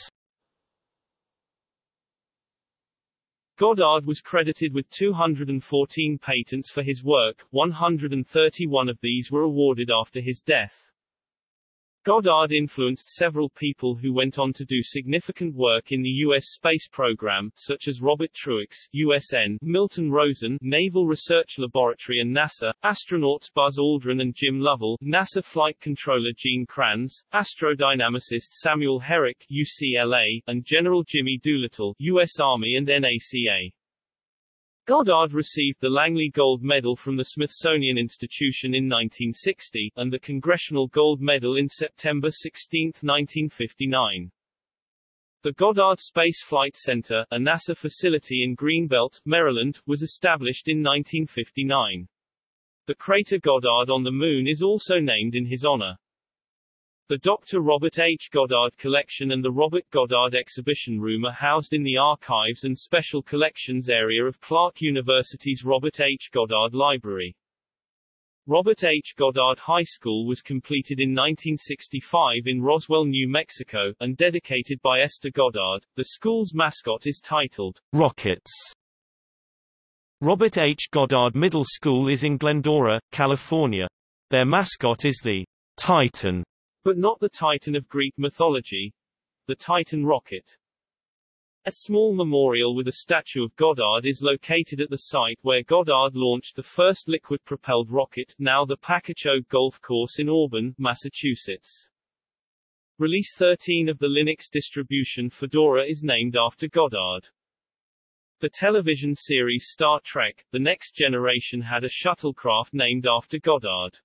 Goddard was credited with 214 patents for his work, 131 of these were awarded after his death. Goddard influenced several people who went on to do significant work in the U.S. space program, such as Robert Truax, USN, Milton Rosen, Naval Research Laboratory and NASA, astronauts Buzz Aldrin and Jim Lovell, NASA Flight Controller Gene Kranz, astrodynamicist Samuel Herrick, UCLA, and General Jimmy Doolittle, U.S. Army and NACA. Goddard received the Langley Gold Medal from the Smithsonian Institution in 1960, and the Congressional Gold Medal in September 16, 1959. The Goddard Space Flight Center, a NASA facility in Greenbelt, Maryland, was established in 1959. The crater Goddard on the Moon is also named in his honor. The Dr. Robert H. Goddard Collection and the Robert Goddard Exhibition Room are housed in the Archives and Special Collections area of Clark University's Robert H. Goddard Library. Robert H. Goddard High School was completed in 1965 in Roswell, New Mexico, and dedicated by Esther Goddard. The school's mascot is titled Rockets. Robert H. Goddard Middle School is in Glendora, California. Their mascot is the Titan. But not the Titan of Greek mythology. The Titan rocket. A small memorial with a statue of Goddard is located at the site where Goddard launched the first liquid-propelled rocket, now the Pakachoag Golf Course in Auburn, Massachusetts. Release 13 of the Linux distribution Fedora is named after Goddard. The television series Star Trek, The Next Generation had a shuttlecraft named after Goddard.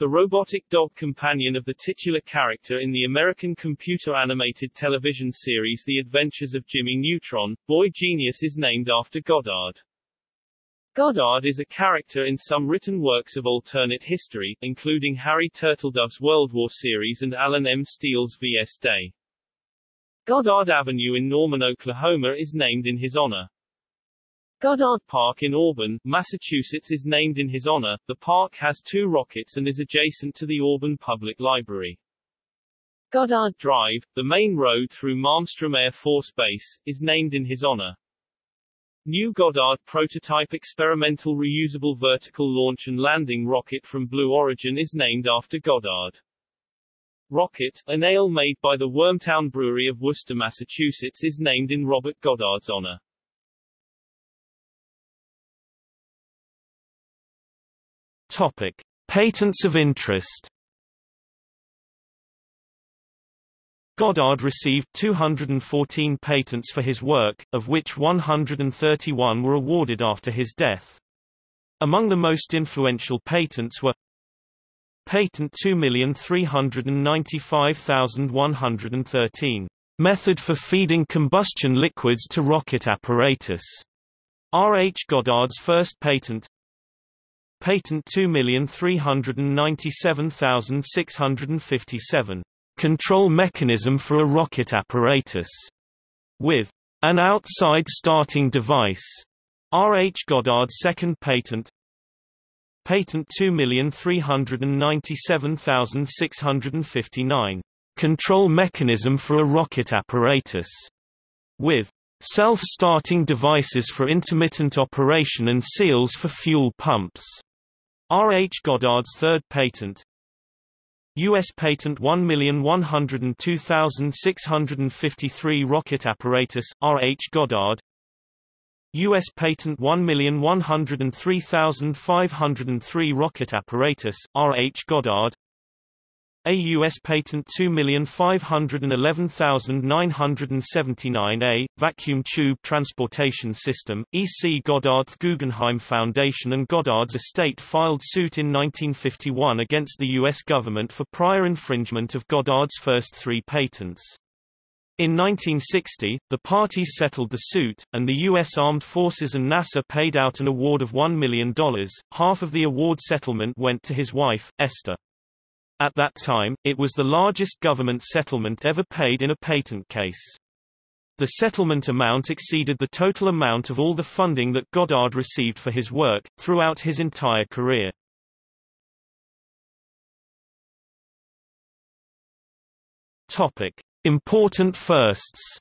The robotic dog companion of the titular character in the American computer-animated television series The Adventures of Jimmy Neutron, Boy Genius is named after Goddard. Goddard is a character in some written works of alternate history, including Harry Turtledove's World War series and Allen M. Steele's V.S. Day. Goddard Avenue in Norman, Oklahoma is named in his honor. Goddard Park in Auburn, Massachusetts is named in his honor. The park has two rockets and is adjacent to the Auburn Public Library. Goddard Drive, the main road through Malmstrom Air Force Base, is named in his honor. New Goddard prototype experimental reusable vertical launch and landing rocket from Blue Origin is named after Goddard. Rocket, an ale made by the Wormtown Brewery of Worcester, Massachusetts is named in Robert Goddard's honor. Topic: Patents of interest. Goddard received 214 patents for his work, of which 131 were awarded after his death. Among the most influential patents were Patent 2,395,113. Method for feeding combustion liquids to rocket apparatus. R. H. Goddard's first patent Patent 2,397,657. Control mechanism for a rocket apparatus. With an outside starting device. R. H. Goddard's second patent. Patent 2,397,659. Control mechanism for a rocket apparatus. With self-starting devices for intermittent operation and seals for fuel pumps. R. H. Goddard's third patent U.S. Patent 1,102,653 Rocket Apparatus, R. H. Goddard U.S. Patent 1,103,503 Rocket Apparatus, R. H. Goddard a U.S. Patent 2511979A, Vacuum Tube Transportation System, E.C. Goddard Guggenheim Foundation and Goddard's estate filed suit in 1951 against the U.S. government for prior infringement of Goddard's first three patents. In 1960, the parties settled the suit, and the U.S. Armed Forces and NASA paid out an award of $1 million. Half of the award settlement went to his wife, Esther. At that time, it was the largest government settlement ever paid in a patent case. The settlement amount exceeded the total amount of all the funding that Goddard received for his work, throughout his entire career. Topic. Important firsts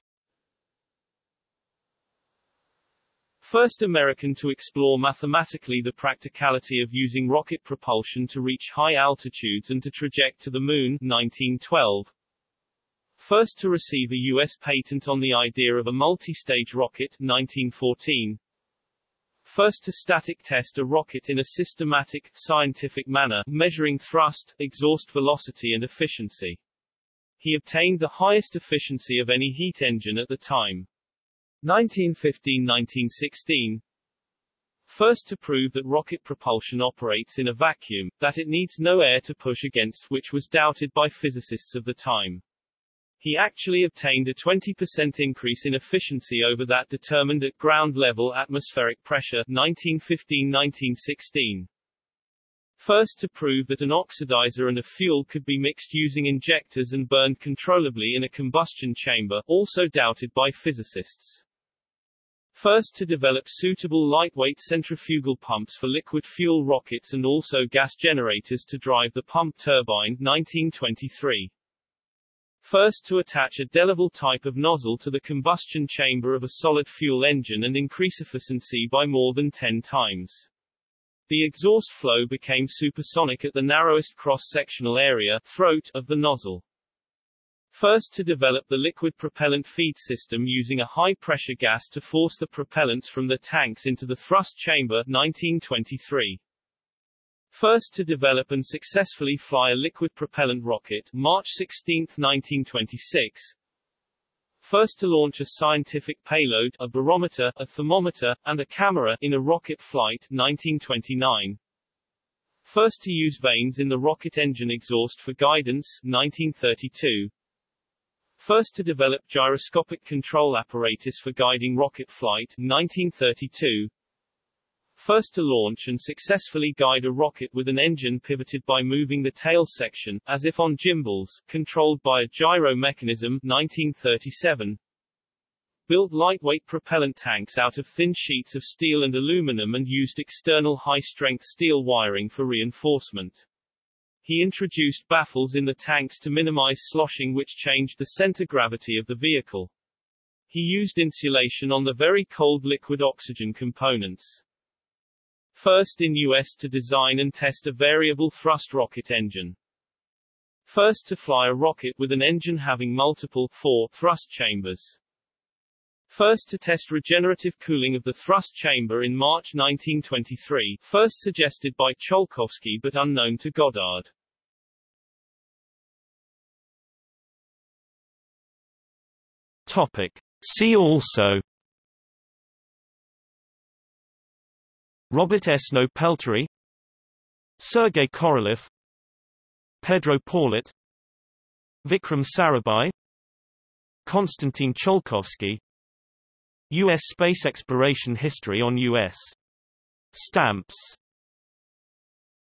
First American to explore mathematically the practicality of using rocket propulsion to reach high altitudes and to traject to the Moon 1912. First to receive a U.S. patent on the idea of a multi-stage rocket 1914. First to static test a rocket in a systematic, scientific manner, measuring thrust, exhaust velocity and efficiency. He obtained the highest efficiency of any heat engine at the time. 1915–1916 First to prove that rocket propulsion operates in a vacuum, that it needs no air to push against which was doubted by physicists of the time. He actually obtained a 20% increase in efficiency over that determined at ground level atmospheric pressure 1915–1916. First to prove that an oxidizer and a fuel could be mixed using injectors and burned controllably in a combustion chamber, also doubted by physicists. First to develop suitable lightweight centrifugal pumps for liquid fuel rockets and also gas generators to drive the pump turbine 1923. First to attach a Delaval type of nozzle to the combustion chamber of a solid fuel engine and increase efficiency by more than 10 times. The exhaust flow became supersonic at the narrowest cross-sectional area throat of the nozzle. First to develop the liquid propellant feed system using a high-pressure gas to force the propellants from the tanks into the thrust chamber 1923. First to develop and successfully fly a liquid propellant rocket March 16, 1926. First to launch a scientific payload a barometer, a thermometer, and a camera in a rocket flight 1929. First to use vanes in the rocket engine exhaust for guidance 1932. First to develop gyroscopic control apparatus for guiding rocket flight 1932. First to launch and successfully guide a rocket with an engine pivoted by moving the tail section, as if on gimbals, controlled by a gyro mechanism 1937. Built lightweight propellant tanks out of thin sheets of steel and aluminum and used external high-strength steel wiring for reinforcement. He introduced baffles in the tanks to minimize sloshing which changed the center gravity of the vehicle. He used insulation on the very cold liquid oxygen components. First in U.S. to design and test a variable thrust rocket engine. First to fly a rocket with an engine having multiple four thrust chambers. First to test regenerative cooling of the thrust chamber in March 1923, first suggested by Tsiolkovsky but unknown to Goddard. Topic. See also Robert Esnault-Pelterie Sergei Korolev Pedro Paulet Vikram Sarabhai Konstantin Tsiolkovsky U.S. space exploration history on U.S. stamps